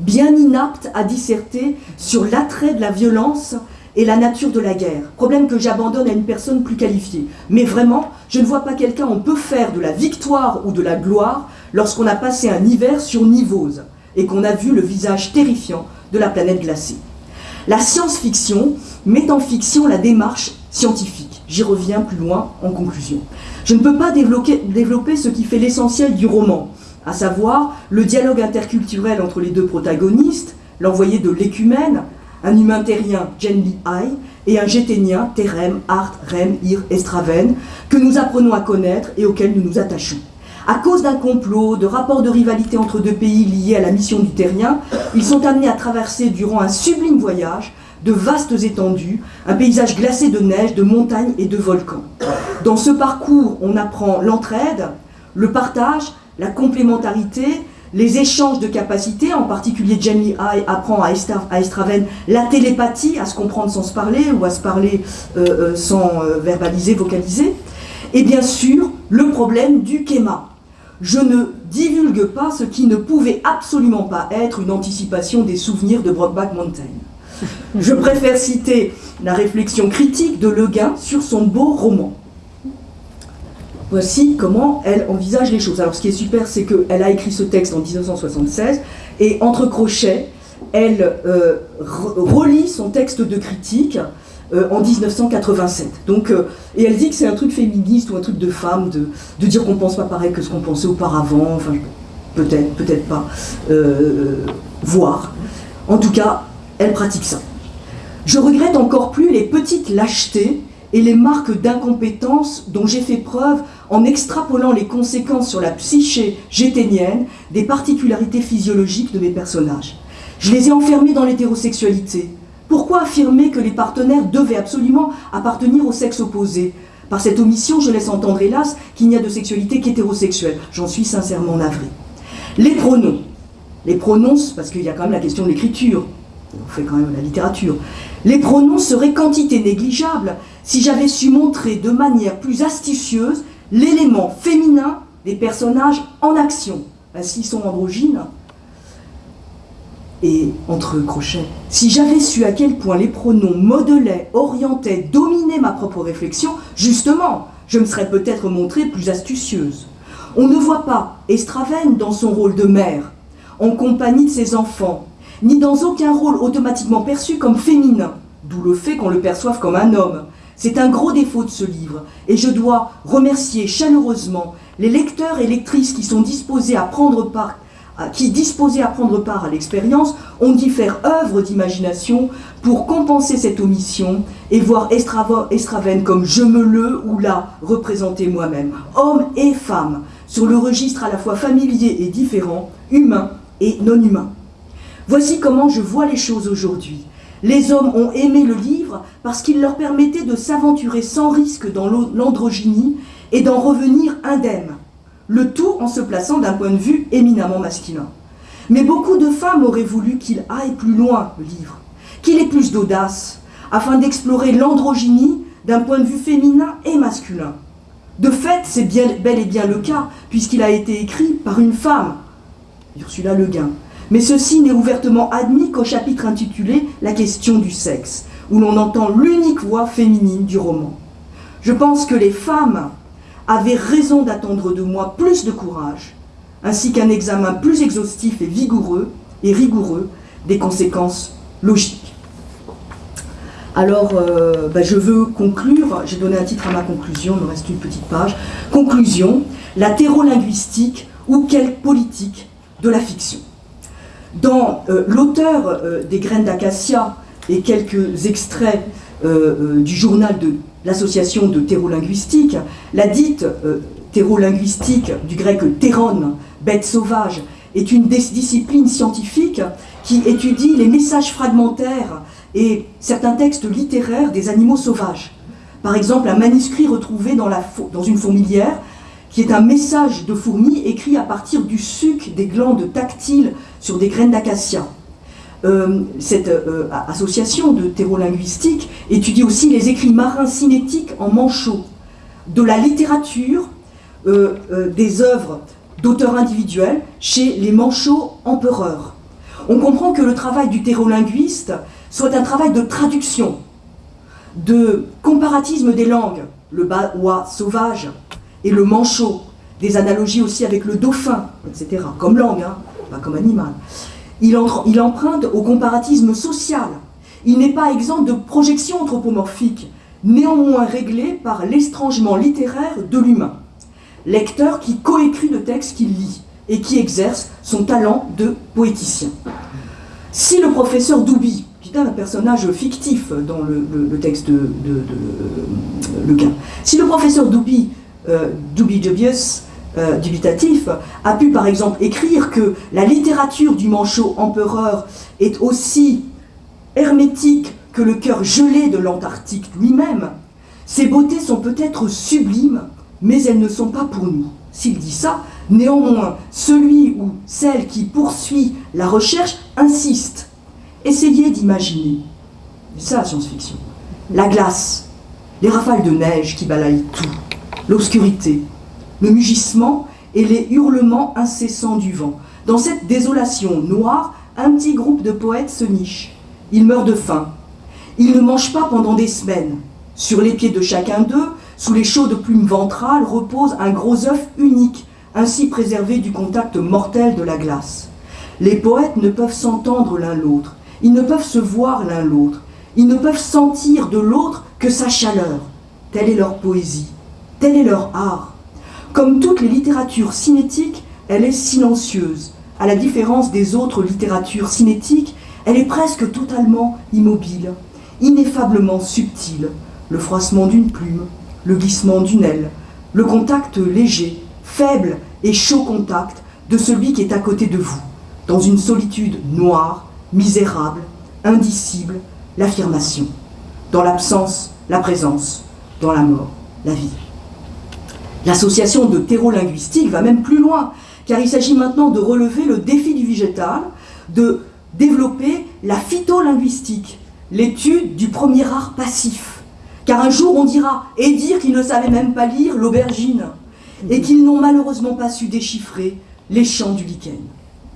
bien inapte à disserter sur l'attrait de la violence et la nature de la guerre. Problème que j'abandonne à une personne plus qualifiée. Mais vraiment, je ne vois pas quelqu'un, on peut faire de la victoire ou de la gloire lorsqu'on a passé un hiver sur Nivose et qu'on a vu le visage terrifiant de la planète glacée. La science-fiction met en fiction la démarche scientifique. J'y reviens plus loin en conclusion. Je ne peux pas développer, ce qui fait l'essentiel du roman, à savoir le dialogue interculturel entre les deux protagonistes, l'envoyé de l'écumène, un humain terrien, Genli Ai, et un géténien, Terem, Art, Rem, Ir, Estraven, que nous apprenons à connaître et auquel nous nous attachons. À cause d'un complot, de rapports de rivalité entre deux pays liés à la mission du terrien, ils sont amenés à traverser durant un sublime voyage de vastes étendues, un paysage glacé de neige, de montagnes et de volcans. Dans ce parcours, on apprend l'entraide, le partage, la complémentarité, les échanges de capacités, en particulier Jamie High apprend à, Estraven la télépathie, à se comprendre sans se parler ou à se parler euh, euh, sans euh, verbaliser, vocaliser. Et bien sûr, le problème du kéma. Je ne divulgue pas ce qui ne pouvait absolument pas être une anticipation des souvenirs de Brockback Mountain. Je préfère citer la réflexion critique de Le Guin sur son beau roman. Voici comment elle envisage les choses. Alors ce qui est super, c'est qu'elle a écrit ce texte en 1976, et entre crochets, elle euh, relit son texte de critique euh, en 1987. Donc, euh, et elle dit que c'est un truc féministe ou un truc de femme, de, dire qu'on pense pas pareil que ce qu'on pensait auparavant, enfin peut-être, peut-être pas, voir. En tout cas, elle pratique ça. Je regrette encore plus les petites lâchetés et les marques d'incompétence dont j'ai fait preuve en extrapolant les conséquences sur la psyché géténienne des particularités physiologiques de mes personnages. Je les ai enfermés dans l'hétérosexualité. Pourquoi affirmer que les partenaires devaient absolument appartenir au sexe opposé? Par cette omission, je laisse entendre hélas qu'il n'y a de sexualité qu'hétérosexuelle. J'en suis sincèrement navré. Les pronoms. Les pronoms, parce qu'il y a quand même la question de l'écriture. On fait quand même la littérature. Les pronoms seraient quantité négligeable si j'avais su montrer de manière plus astucieuse l'élément féminin des personnages en action, s'ils sont androgynes, et entre crochets, si j'avais su à quel point les pronoms modelaient, orientaient, dominaient ma propre réflexion, justement, je me serais peut-être montrée plus astucieuse. On ne voit pas Estravenne dans son rôle de mère, en compagnie de ses enfants, ni dans aucun rôle automatiquement perçu comme féminin, d'où le fait qu'on le perçoive comme un homme, c'est un gros défaut de ce livre, et je dois remercier chaleureusement les lecteurs et lectrices qui sont disposés à prendre part qui, disposés à prendre part à l'expérience, ont dû faire œuvre d'imagination pour compenser cette omission et voir Estraven comme je me le ou la représenter moi-même, homme et femme, sur le registre à la fois familier et différent, humain et non humain. Voici comment je vois les choses aujourd'hui. Les hommes ont aimé le livre parce qu'il leur permettait de s'aventurer sans risque dans l'androgynie et d'en revenir indemne, le tout en se plaçant d'un point de vue éminemment masculin. Mais beaucoup de femmes auraient voulu qu'il aille plus loin, le livre, qu'il ait plus d'audace, afin d'explorer l'androgynie d'un point de vue féminin et masculin. De fait, c'est bel et bien le cas, puisqu'il a été écrit par une femme, Ursula Le Guin, mais ceci n'est ouvertement admis qu'au chapitre intitulé « La question du sexe », où l'on entend l'unique voix féminine du roman. Je pense que les femmes avaient raison d'attendre de moi plus de courage, ainsi qu'un examen plus exhaustif et vigoureux et rigoureux des conséquences logiques. Alors, euh, ben, je veux conclure, j'ai donné un titre à ma conclusion, il me reste une petite page. Conclusion, la linguistique ou quelle politique de la fiction. Dans euh, l'auteur euh, des graines d'acacia et quelques extraits du journal de l'association de terreau-linguistique, la dite terreau-linguistique du grec terron, bête sauvage, est une discipline scientifique qui étudie les messages fragmentaires et certains textes littéraires des animaux sauvages. Par exemple, un manuscrit retrouvé dans, dans une fourmilière qui est un message de fourmi écrit à partir du suc des glandes tactiles sur des graines d'acacia. Euh, cette euh, association de terreau-linguistique étudie aussi les écrits marins cinétiques en manchot, de la littérature, euh, des œuvres d'auteurs individuels chez les manchots empereurs. On comprend que le travail du terreau-linguiste soit un travail de traduction, de comparatisme des langues, le baois sauvage, et le manchot, des analogies aussi avec le dauphin, etc., comme langue, hein, pas comme animal. Il, emprunte au comparatisme social. Il n'est pas exempt de projections anthropomorphiques, néanmoins réglées par l'estrangement littéraire de l'humain. Lecteur qui coécrit le texte qu'il lit et qui exerce son talent de poéticien. Si le professeur Doubi, qui est un personnage fictif dans le, texte de, de, Le Guin, si le professeur Doubi euh, dubious, euh, dubitatif, a pu par exemple écrire que la littérature du manchot empereur est aussi hermétique que le cœur gelé de l'Antarctique lui-même, ses beautés sont peut-être sublimes mais elles ne sont pas pour nous. S'il dit ça, néanmoins, celui ou celle qui poursuit la recherche insiste. Essayez d'imaginer, c'est ça la science-fiction, la glace, les rafales de neige qui balayent tout, l'obscurité, le mugissement et les hurlements incessants du vent. Dans cette désolation noire, un petit groupe de poètes se niche. Ils meurent de faim. Ils ne mangent pas pendant des semaines. Sur les pieds de chacun d'eux, sous les chaudes plumes ventrales, repose un gros œuf unique, ainsi préservé du contact mortel de la glace. Les poètes ne peuvent s'entendre l'un l'autre, ils ne peuvent se voir l'un l'autre, ils ne peuvent sentir de l'autre que sa chaleur. Telle est leur poésie, tel est leur art. Comme toutes les littératures cinétiques, elle est silencieuse. À la différence des autres littératures cinétiques, elle est presque totalement immobile, ineffablement subtile. Le froissement d'une plume, le glissement d'une aile, le contact léger, faible et chaud contact de celui qui est à côté de vous, dans une solitude noire, misérable, indicible, l'affirmation. Dans l'absence, la présence. Dans la mort, la vie. L'association de terreau-linguistique va même plus loin, car il s'agit maintenant de relever le défi du végétal, de développer la phytolinguistique, l'étude du premier art passif. Car un jour on dira, et dire qu'ils ne savaient même pas lire l'aubergine, et qu'ils n'ont malheureusement pas su déchiffrer les chants du lichen.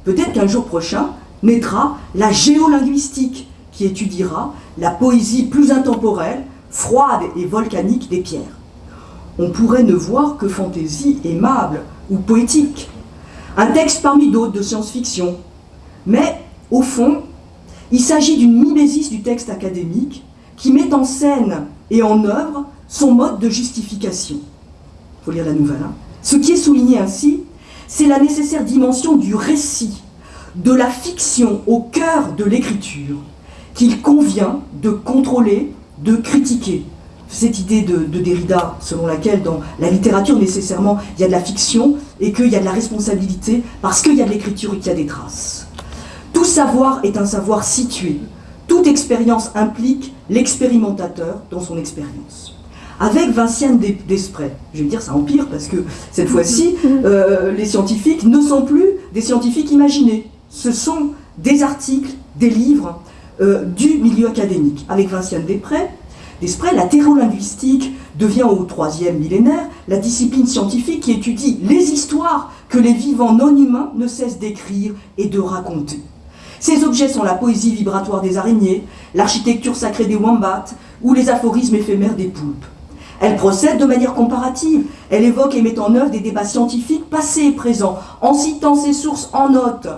Peut-être qu'un jour prochain naîtra la géolinguistique, qui étudiera la poésie plus intemporelle, froide et volcanique des pierres. On pourrait ne voir que fantaisie aimable ou poétique, un texte parmi d'autres de science-fiction. Mais, au fond, il s'agit d'une mimésis du texte académique qui met en scène et en œuvre son mode de justification. Il faut lire la nouvelle. Hein. Ce qui est souligné ainsi, c'est la nécessaire dimension du récit, de la fiction au cœur de l'écriture, qu'il convient de contrôler, de critiquer. Cette idée de, Derrida, selon laquelle dans la littérature, nécessairement, il y a de la fiction et qu'il y a de la responsabilité parce qu'il y a de l'écriture et qu'il y a des traces. Tout savoir est un savoir situé. Toute expérience implique l'expérimentateur dans son expérience. Avec Vinciane Desprez, je vais dire ça empire parce que cette fois-ci, euh, les scientifiques ne sont plus des scientifiques imaginés. Ce sont des articles, des livres, euh, du milieu académique. Avec Vinciane Després, Desprez, la terreau-linguistique devient au troisième millénaire la discipline scientifique qui étudie les histoires que les vivants non humains ne cessent d'écrire et de raconter. Ces objets sont la poésie vibratoire des araignées, l'architecture sacrée des wombats ou les aphorismes éphémères des poulpes. Elle procède de manière comparative, elle évoque et met en œuvre des débats scientifiques passés et présents, en citant ses sources en notes,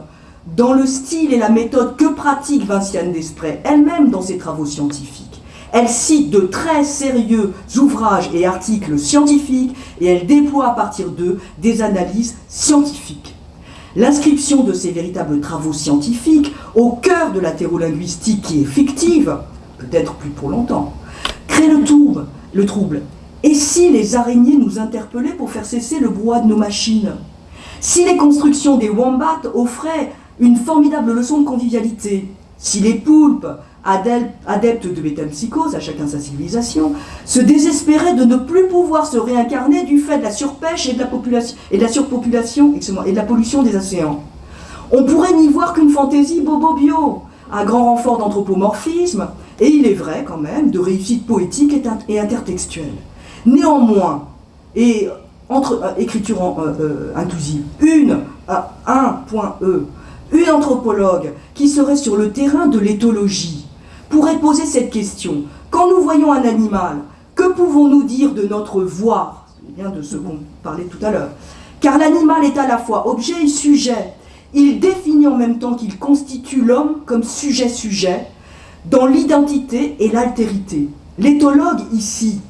dans le style et la méthode que pratique Vinciane Desprez elle-même dans ses travaux scientifiques. Elle cite de très sérieux ouvrages et articles scientifiques et elle déploie à partir d'eux des analyses scientifiques. L'inscription de ces véritables travaux scientifiques au cœur de la thérolinguistique qui est fictive, peut-être plus pour longtemps, crée le trouble, le trouble. Et si les araignées nous interpellaient pour faire cesser le brouhaha de nos machines? Si les constructions des wombats offraient une formidable leçon de convivialité? Si les poulpes, adeptes de métempsychose, à chacun sa civilisation, se désespéraient de ne plus pouvoir se réincarner du fait de la surpêche et de la, population, et de la surpopulation et de la pollution des océans. On pourrait n'y voir qu'une fantaisie bobo-bio, un grand renfort d'anthropomorphisme, et il est vrai quand même, de réussite poétique et intertextuelle. Néanmoins, et entre euh, écriture euh, euh, inclusive, une, un point E, une anthropologue qui serait sur le terrain de l'éthologie pourrait poser cette question. Quand nous voyons un animal, que pouvons-nous dire de notre voir C'est bien de ce qu'on parlait tout à l'heure. Car l'animal est à la fois objet et sujet. Il définit en même temps qu'il constitue l'homme comme sujet-sujet dans l'identité et l'altérité. L'éthologue ici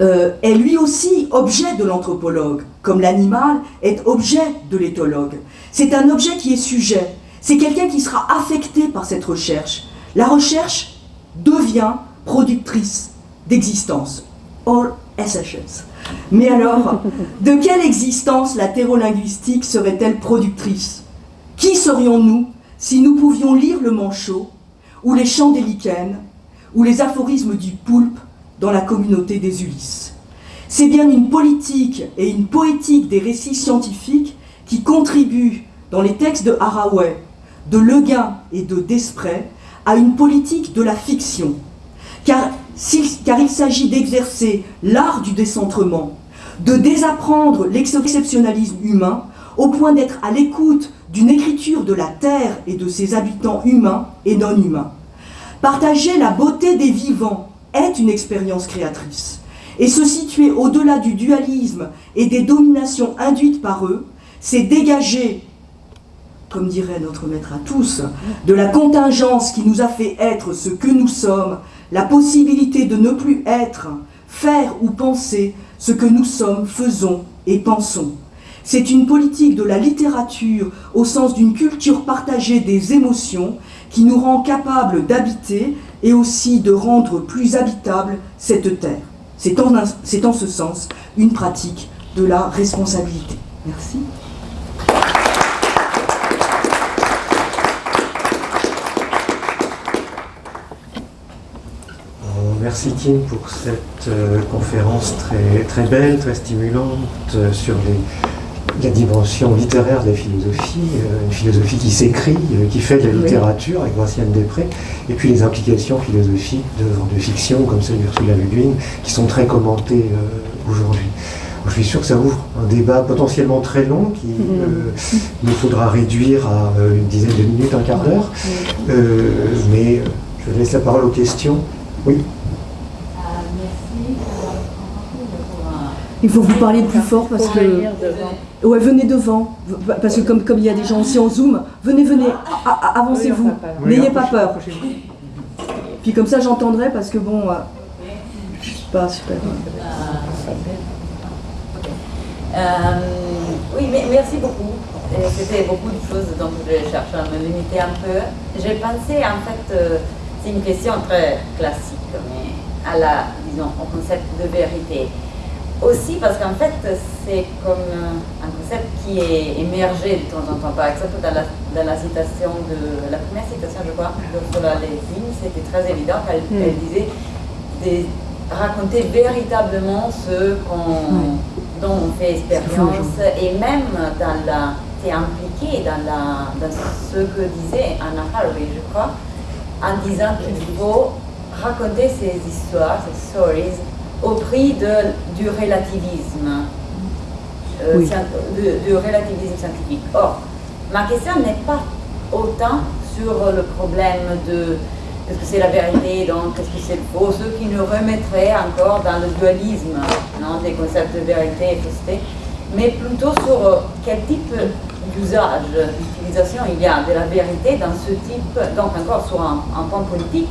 euh, est lui aussi objet de l'anthropologue, comme l'animal est objet de l'éthologue. C'est un objet qui est sujet. C'est quelqu'un qui sera affecté par cette recherche. La recherche devient productrice d'existence. All SHS. Mais alors, de quelle existence la thérolinguistique serait-elle productrice? Qui serions-nous si nous pouvions lire le manchot, ou les chants des lichens, ou les aphorismes du poulpe dans la communauté des Ulysses? C'est bien une politique et une poétique des récits scientifiques qui contribuent, dans les textes de Haraway, de Leguin et de Desprez, à une politique de la fiction. Car, il s'agit d'exercer l'art du décentrement, de désapprendre l'exceptionnalisme humain au point d'être à l'écoute d'une écriture de la Terre et de ses habitants humains et non humains. Partager la beauté des vivants est une expérience créatrice. Et se situer au-delà du dualisme et des dominations induites par eux, c'est dégager, comme dirait notre maître à tous, de la contingence qui nous a fait être ce que nous sommes, la possibilité de ne plus être, faire ou penser ce que nous sommes, faisons et pensons. C'est une politique de la littérature au sens d'une culture partagée des émotions qui nous rend capables d'habiter et aussi de rendre plus habitable cette terre. C'est en, en, ce sens une pratique de la responsabilité. Merci. Merci Tim pour cette euh, conférence très, très belle, très stimulante euh, sur la dimension littéraire de la philosophie, euh, une philosophie qui s'écrit, qui fait de la littérature avec Graciane Després, et puis les implications philosophiques d'œuvres de fiction comme celle d'Ursula Le Guin, qui sont très commentées aujourd'hui. Je suis sûr que ça ouvre un débat potentiellement très long qui mm-hmm. nous faudra réduire à une dizaine de minutes, un quart d'heure. mais je laisse la parole aux questions. Oui. Il faut que vous parliez plus fort parce que. Ouais, venez devant. Parce que comme, comme il y a des gens aussi en Zoom, venez, venez, avancez-vous. N'ayez pas peur. Puis comme ça j'entendrai parce que bon, euh, je suis pas super. Euh, oui, mais merci beaucoup. C'était beaucoup de choses dont je chercher à me limiter un peu. J'ai pensé, en fait, euh, c'est une question très classique, mais à la, disons, au concept de vérité. Aussi parce qu'en fait, c'est comme un concept qui est émergé de temps en temps. Par exemple, dans la, dans la citation de la première citation, je crois, d'Ursula Le c'était très évident. Elle, mm. disait de raconter véritablement ce dont on fait expérience et même dans la c'est impliqué dans, la, dans ce que disait Anna Haraway, je crois, en disant qu'il faut raconter ces histoires, ces stories, au prix de, du relativisme, euh, du, relativisme scientifique. Or, ma question n'est pas autant sur le problème de est-ce que c'est la vérité, donc est-ce que c'est faux, ce qui nous remettrait encore dans le dualisme non, des concepts de vérité et fausseté, mais plutôt sur euh, quel type d'usage, d'utilisation il y a de la vérité dans ce type, donc encore sur un, un point politique,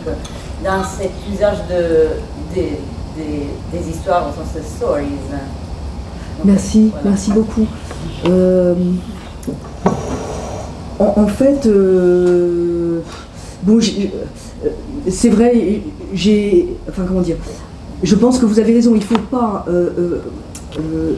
dans cet usage de, de des, histoires au sens de stories. merci, merci beaucoup. Euh, en, fait, euh, bon, euh, c'est vrai, j'ai, enfin comment dire, je pense que vous avez raison, il ne faut pas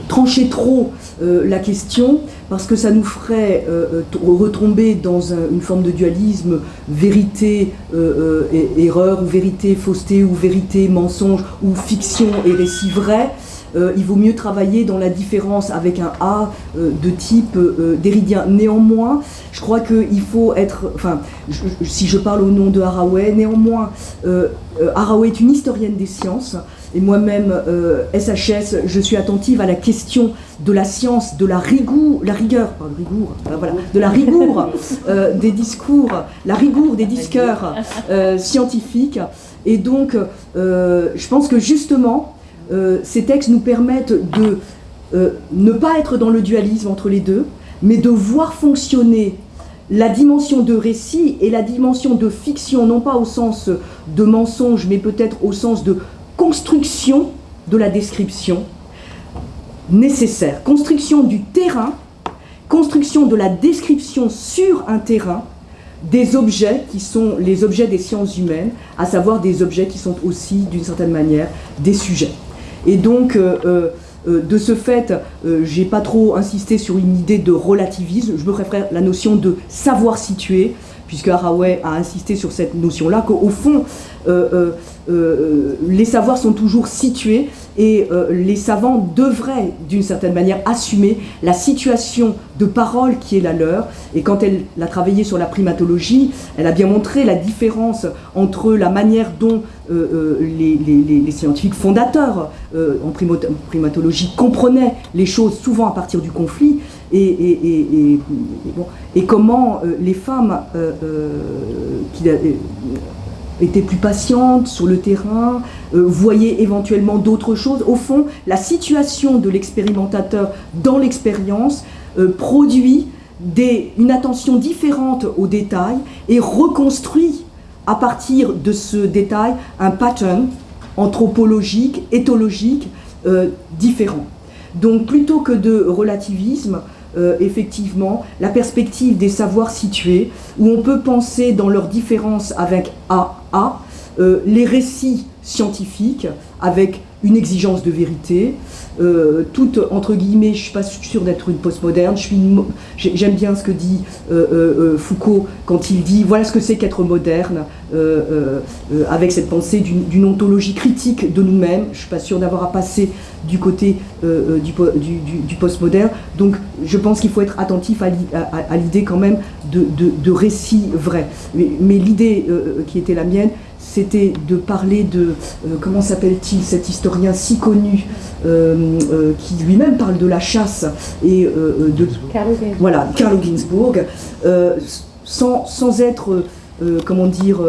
trancher trop la question parce que ça nous ferait euh, euh, retomber dans une forme de dualisme vérité, euh, erreur, ou vérité, fausseté, ou vérité, mensonge, ou fiction et récit vrai. il vaut mieux travailler dans la différence avec un A de type déridien. Néanmoins, je crois qu'il faut être, enfin, si je parle au nom de Haraway, néanmoins, Haraway est une historienne des sciences, et moi-même, SHS, euh, je suis attentive à la question de la science, de la rigueur, la rigueur, rigour, voilà, de la rigueur euh, des discours, la rigueur des discours euh, scientifiques. Et donc, je pense que justement, ces textes nous permettent de ne pas être dans le dualisme entre les deux, mais de voir fonctionner la dimension de récit et la dimension de fiction, non pas au sens de mensonge, mais peut-être au sens de construction de la description nécessaire, construction du terrain, construction de la description sur un terrain des objets qui sont les objets des sciences humaines, à savoir des objets qui sont aussi, d'une certaine manière, des sujets. Et donc, euh, euh, euh, de ce fait, j'ai pas trop insisté sur une idée de relativisme, je me préfère la notion de savoir situer, puisque Haraway a insisté sur cette notion-là, qu'au fond, les savoirs sont toujours situés et les savants devraient, d'une certaine manière, assumer la situation de parole qui est la leur. Et quand elle a travaillé sur la primatologie, elle a bien montré la différence entre la manière dont les, scientifiques fondateurs en primatologie comprenaient les choses souvent à partir du conflit, et, comment euh, les femmes euh, euh, qui étaient plus patientes sur le terrain, voyaient éventuellement d'autres choses. Au fond, la situation de l'expérimentateur dans l'expérience produit des, une attention différente aux détails et reconstruit à partir de ce détail un pattern anthropologique, éthologique différent. Donc plutôt que de relativisme, euh, effectivement la perspective des savoirs situés, où on peut penser dans leur différence avec AA, euh, les récits scientifiques avec une exigence de vérité, euh, toute, entre guillemets, je ne suis pas sûre d'être une postmoderne, j'aime bien ce que dit euh, euh, Foucault quand il dit voilà ce que c'est qu'être moderne, avec cette pensée d'une ontologie critique de nous-mêmes, je ne suis pas sûre d'avoir à passer du côté du, postmoderne, donc je pense qu'il faut être attentif à, l'idée quand même de, de, récits vrais. mais l'idée qui était la mienne, c'était de parler de, euh, comment s'appelle-t-il, cet historien si connu, euh, euh, qui lui-même parle de la chasse, et de... Voilà, Carlo Ginzburg, sans, sans, être, comment dire,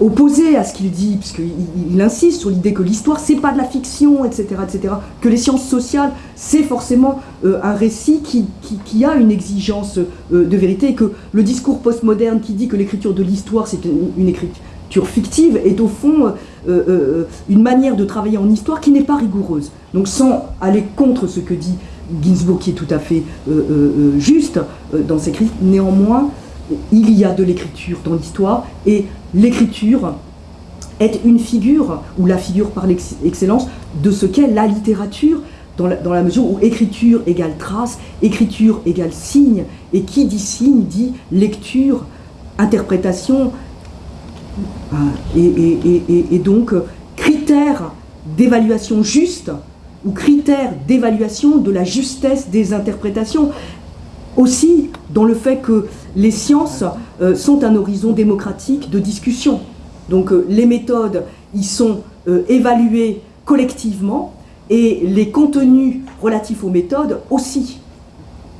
opposé à ce qu'il dit, puisqu'il il insiste sur l'idée que l'histoire, c'est pas de la fiction, etc., etc., que les sciences sociales, c'est forcément un récit qui, qui, a une exigence de vérité, et que le discours postmoderne qui dit que l'écriture de l'histoire, c'est une, écriture fictive est au fond euh, euh, euh, une manière de travailler en histoire qui n'est pas rigoureuse. Donc sans aller contre ce que dit Ginsburg, qui est tout à fait juste dans ses critiques, néanmoins, il y a de l'écriture dans l'histoire, et l'écriture est une figure, ou la figure par excellence, de ce qu'est la littérature, dans la, mesure où écriture égale trace, écriture égale signe, et qui dit signe dit lecture, interprétation, ah, et, donc, critères d'évaluation juste ou critères d'évaluation de la justesse des interprétations. Aussi, dans le fait que les sciences euh, sont un horizon démocratique de discussion. Donc, euh, les méthodes y sont euh, évaluées collectivement et les contenus relatifs aux méthodes aussi.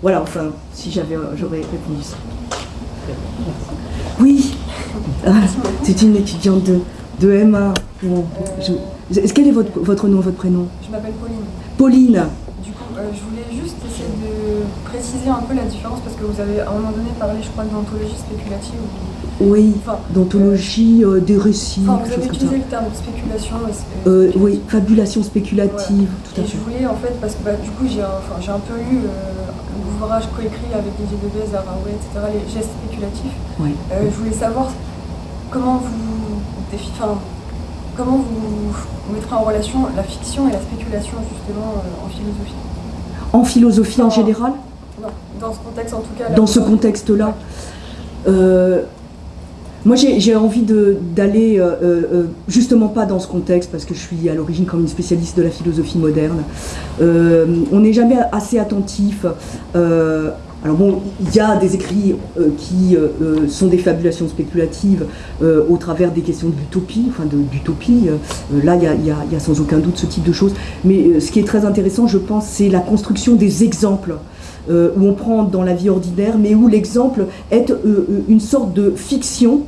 Voilà, enfin, si j'avais, j'aurais répondu ça. Oui ah, c'est une étudiante de, de MA. Est-ce quel est votre, votre nom, votre prénom? Je m'appelle Pauline. Pauline. Du coup, euh, je voulais juste essayer de préciser un peu la différence parce que vous avez à un moment donné parlé, je crois, d'anthologie spéculative. Oui, d'anthologie euh, des récits. Enfin, vous avez utilisé le terme spéculation. Euh, oui, fabulation spéculative, tout à Et je voulais, en fait, parce que bah, du coup, j'ai un, un peu lu coécrit avec Didier Deleuze, Araoué, etc., les gestes spéculatifs. Oui. je voulais savoir comment vous, comment vous mettrez en relation la fiction et la spéculation justement euh, en philosophie En philosophie en, général? dans ce contexte en tout cas. Dans ce contexte-là. Euh, moi, j'ai envie d'aller euh, justement pas dans ce contexte, parce que je suis à l'origine comme une spécialiste de la philosophie moderne. on n'est jamais assez attentif alors bon, il y a des écrits euh, qui euh, euh, sont des fabulations spéculatives au travers des questions d'utopie, enfin d'utopie. là, il y, a, sans aucun doute ce type de choses. Mais ce qui est très intéressant, je pense, c'est la construction des exemples. Où on prend dans la vie ordinaire, mais où l'exemple est une sorte de fiction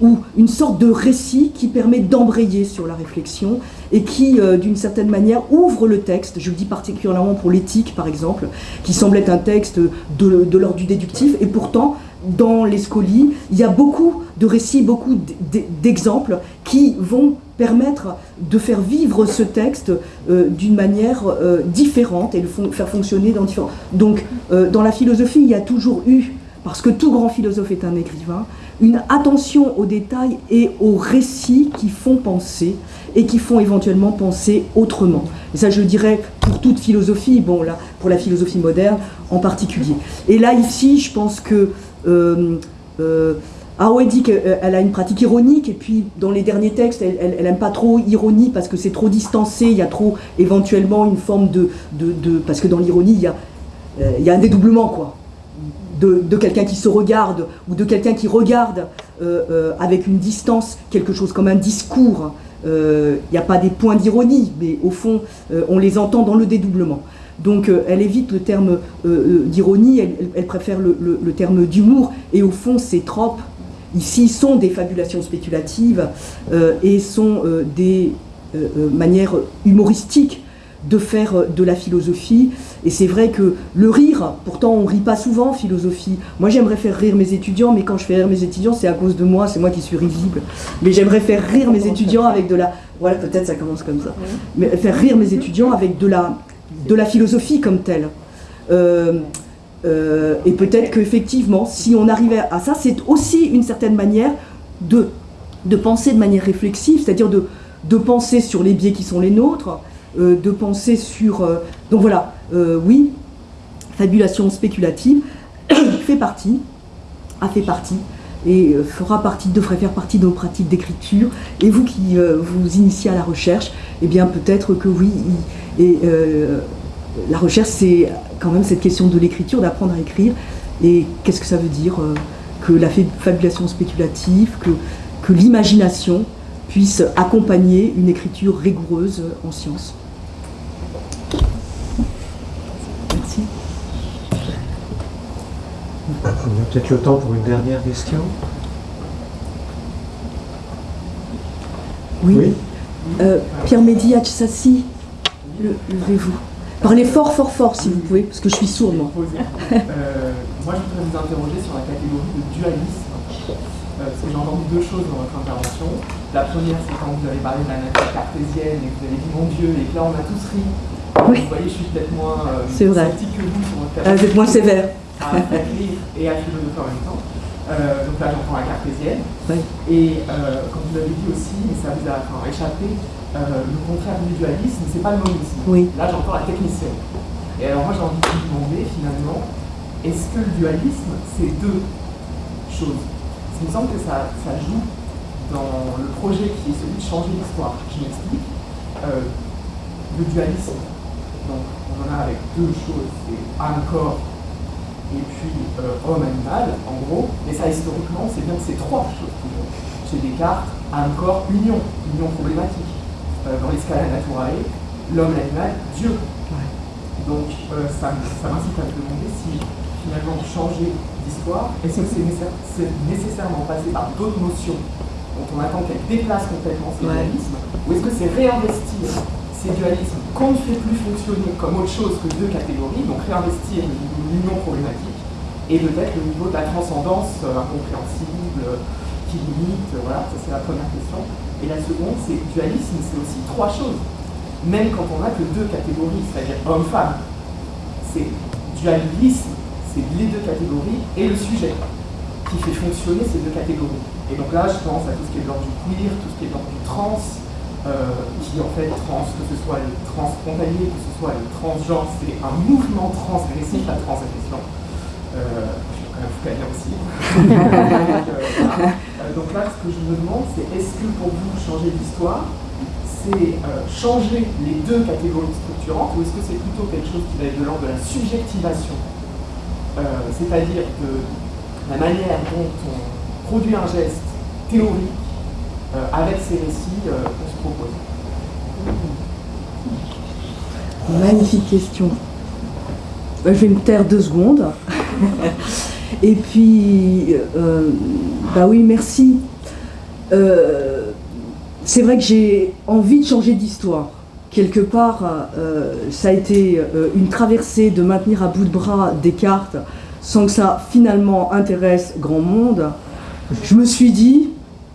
ou une sorte de récit qui permet d'embrayer sur la réflexion et qui, euh, d'une certaine manière, ouvre le texte, je le dis particulièrement pour l'éthique par exemple, qui semble être un texte de, l'ordre du déductif, et pourtant, dans les scolies, il y a beaucoup de récits, beaucoup d'exemples qui vont permettre de faire vivre ce texte euh, d'une manière euh, différente et de faire fonctionner dans différents... Donc, dans la philosophie, il y a toujours eu, parce que tout grand philosophe est un écrivain, une attention aux détails et aux récits qui font penser et qui font éventuellement penser autrement. Et ça, je le dirais pour toute philosophie, bon là, pour la philosophie moderne en particulier. Et là, ici, je pense que euh, Arouet dit qu'elle a une pratique ironique, et puis dans les derniers textes, elle n'aime pas trop ironie parce que c'est trop distancé, il y a trop éventuellement une forme de... parce que dans l'ironie, il y a, a un dédoublement, quoi. De, quelqu'un qui se regarde, ou de quelqu'un qui regarde avec une distance, quelque chose comme un discours, il n'y a pas des points d'ironie, mais au fond, on les entend dans le dédoublement. Donc elle évite le terme d'ironie, elle, préfère le, le terme d'humour, et au fond, ces tropes ici sont des fabulations spéculatives et sont des manières humoristiques de faire de la philosophie. Et c'est vrai que le rire, pourtant on rit pas souvent en philosophie. Moi j'aimerais faire rire mes étudiants, mais quand je fais rire mes étudiants, c'est à cause de moi, c'est moi qui suis risible. Mais j'aimerais faire rire mes étudiants avec de la... Voilà, peut-être ça commence comme ça. Mais faire rire mes étudiants avec de la, de la philosophie comme telle. Euh, euh, et peut-être qu'effectivement, si on arrivait à ça, c'est aussi une certaine manière de, de penser de manière réflexive, c'est-à-dire de, de penser sur les biais qui sont les nôtres, euh, de penser sur... Euh, donc voilà, oui, fabulation spéculative fait partie, a fait partie, et fera partie, devrait faire partie de nos pratiques d'écriture. Et vous qui vous initiez à la recherche, eh bien peut-être que oui, et, la recherche c'est quand même cette question de l'écriture, d'apprendre à écrire. Et qu'est-ce que ça veut dire euh, que la fabulation spéculative, que, que l'imagination puisse accompagner une écriture rigoureuse en sciences. Merci. On a peut-être le temps pour une dernière question? Oui. Euh, Pierre Mehdi Sassi, levez-vous. Parlez fort, fort, fort, si vous pouvez, parce que je suis sourde, moi. Euh, moi, je voudrais vous interroger sur la catégorie de dualisme, euh, parce que j'ai entendu deux choses dans votre intervention. La première, c'est quand vous avez parlé de la nature cartésienne et que vous avez dit mon Dieu, et que là, on a tous ri. Oui. Vous voyez, je suis peut-être moins euh, sceptique que vous sur votre ah, Vous êtes moins sévère. À rire et à philosopher en même temps. Euh, donc là, j'entends la cartésienne. Oui. Et comme vous l'avez dit aussi, mais ça vous a enfin, échappé, euh, le contraire du dualisme, c'est pas le monisme. Oui. Là, j'entends la technicienne. Et alors, moi, j'ai envie de vous demander, finalement, est-ce que le dualisme, c'est deux choses? Il me semble que ça, ça, joue dans le projet qui est celui de changer l'histoire. Je m'explique. Euh, le dualisme, donc, on en a avec deux choses c'est un corps et puis euh, homme-animal, en gros. Et ça, historiquement, c'est bien que c'est trois choses Chez Descartes, un corps, union, union problématique euh, dans l'escala naturale, l'homme, l'animal, Dieu. Donc euh, ça, m'incite à me demander si finalement changer d'histoire, est-ce que c'est nécessairement passé par d'autres notions dont on attend qu'elles déplacent complètement ces dualismes, ou est-ce que c'est réinvestir ces dualismes qu'on ne fait plus fonctionner comme autre chose que deux catégories, donc réinvestir l'union problématique, et peut-être le niveau de la transcendance euh, incompréhensible, qui limite, voilà, ça c'est la première question. Et la seconde, c'est dualisme, c'est aussi trois choses. Même quand on n'a que deux catégories, c'est-à-dire homme-femme, c'est dualisme, c'est les deux catégories et le sujet qui fait fonctionner ces deux catégories. Et donc là, je pense à tout ce qui est de l'ordre du queer, tout ce qui est de l'ordre du trans, euh, qui en fait trans, que ce soit le trans que ce soit le transgenre, c'est un mouvement transgressif, la transgression. Euh, vous aussi. Euh, donc là, ce que je me demande, c'est est-ce que pour vous, changer d'histoire, c'est euh, changer les deux catégories structurantes, ou est-ce que c'est plutôt quelque chose qui va être de l'ordre de la subjectivation? Euh, C'est-à-dire de la manière dont on produit un geste théorique avec ces récits qu'on se propose. Magnifique question. Je vais me taire deux secondes. Et puis, euh, bah oui, merci. Euh, c'est vrai que j'ai envie de changer d'histoire. Quelque part, euh, ça a été une traversée de maintenir à bout de bras Descartes sans que ça finalement intéresse grand monde. Je me suis dit,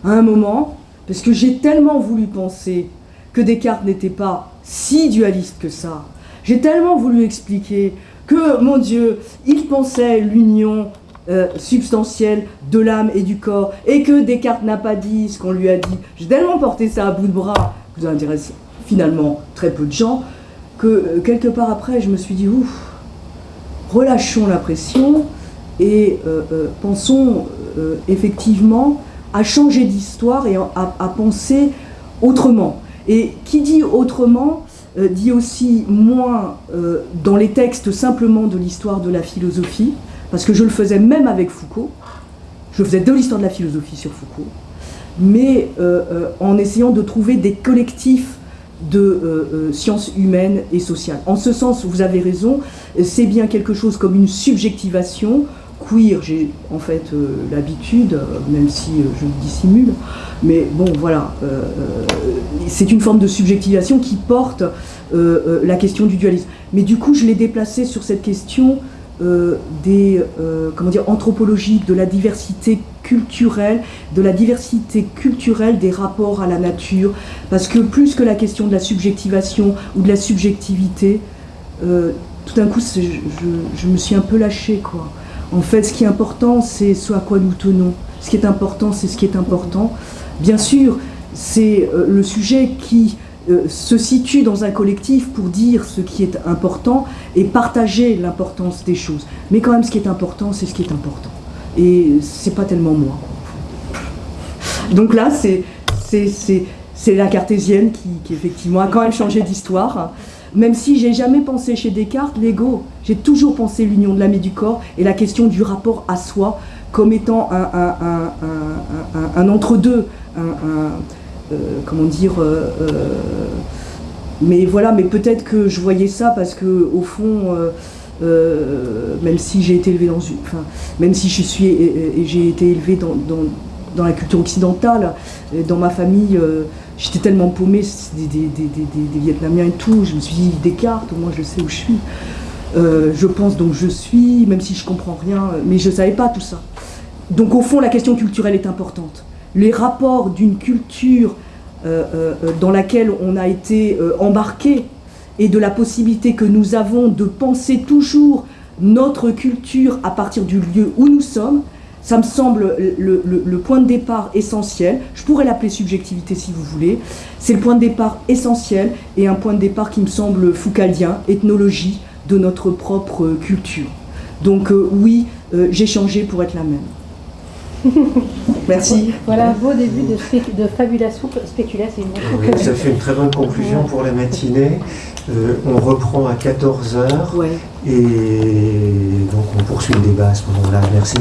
à un moment, parce que j'ai tellement voulu penser que Descartes n'était pas si dualiste que ça, j'ai tellement voulu expliquer que, mon Dieu, il pensait l'union euh, substantielle de l'âme et du corps, et que Descartes n'a pas dit ce qu'on lui a dit. J'ai tellement porté ça à bout de bras, que ça intéresse finalement très peu de gens, que euh, quelque part après, je me suis dit, ouf, relâchons la pression, et pensons effectivement à changer d'histoire et à, penser autrement. Et qui dit autrement dit aussi moins dans les textes simplement de l'histoire de la philosophie, parce que je le faisais même avec Foucault, je faisais de l'histoire de la philosophie sur Foucault, mais en essayant de trouver des collectifs de euh, euh, sciences humaines et sociales. En ce sens, vous avez raison, c'est bien quelque chose comme une subjectivation. Queer, j'ai en fait euh, l'habitude, même si je le dissimule, mais bon voilà, c'est une forme de subjectivation qui porte la question du dualisme. Mais du coup, je l'ai déplacé sur cette question euh, des euh, comment dire, anthropologiques, de la diversité culturelle, de la diversité culturelle des rapports à la nature, parce que plus que la question de la subjectivation ou de la subjectivité, euh, tout d'un coup, je, me suis un peu lâchée. Quoi. En fait, ce qui est important, c'est ce à quoi nous tenons. Ce qui est important, c'est ce qui est important. Bien sûr, c'est le sujet qui euh, se situe dans un collectif pour dire ce qui est important et partager l'importance des choses. Mais quand même, ce qui est important, c'est ce qui est important. Et c'est pas tellement moi. Donc là, c'est la cartésienne qui, effectivement a quand même changé d'histoire. Même si j'ai jamais pensé chez Descartes l'ego, j'ai toujours pensé l'union de l'âme et du corps et la question du rapport à soi comme étant un, entre-deux, comment dire, euh, euh, mais voilà, mais peut-être que je voyais ça parce que au fond, même si j'ai été élevé dans une, enfin, même si je suis et, j'ai été élevé dans, la culture occidentale, dans ma famille, j'étais tellement paumée, des, des, des, des, Vietnamiens et tout, je me suis dit Descartes, au moins je sais où je suis. je pense donc je suis, même si je comprends rien, mais je ne savais pas tout ça. Donc au fond, la question culturelle est importante les rapports d'une culture euh, euh, dans laquelle on a été euh, embarqué et de la possibilité que nous avons de penser toujours notre culture à partir du lieu où nous sommes, ça me semble le, point de départ essentiel. Je pourrais l'appeler subjectivité si vous voulez. C'est le point de départ essentiel et un point de départ qui me semble foucaldien, ethnologie de notre propre culture. Donc oui, j'ai changé pour être la même. Merci. Voilà un beau début de, de fabulation spéculative. ça fait une très bonne conclusion pour la matinée. Euh, on reprend à 14h et donc on poursuit le débat à ce moment-là. Merci.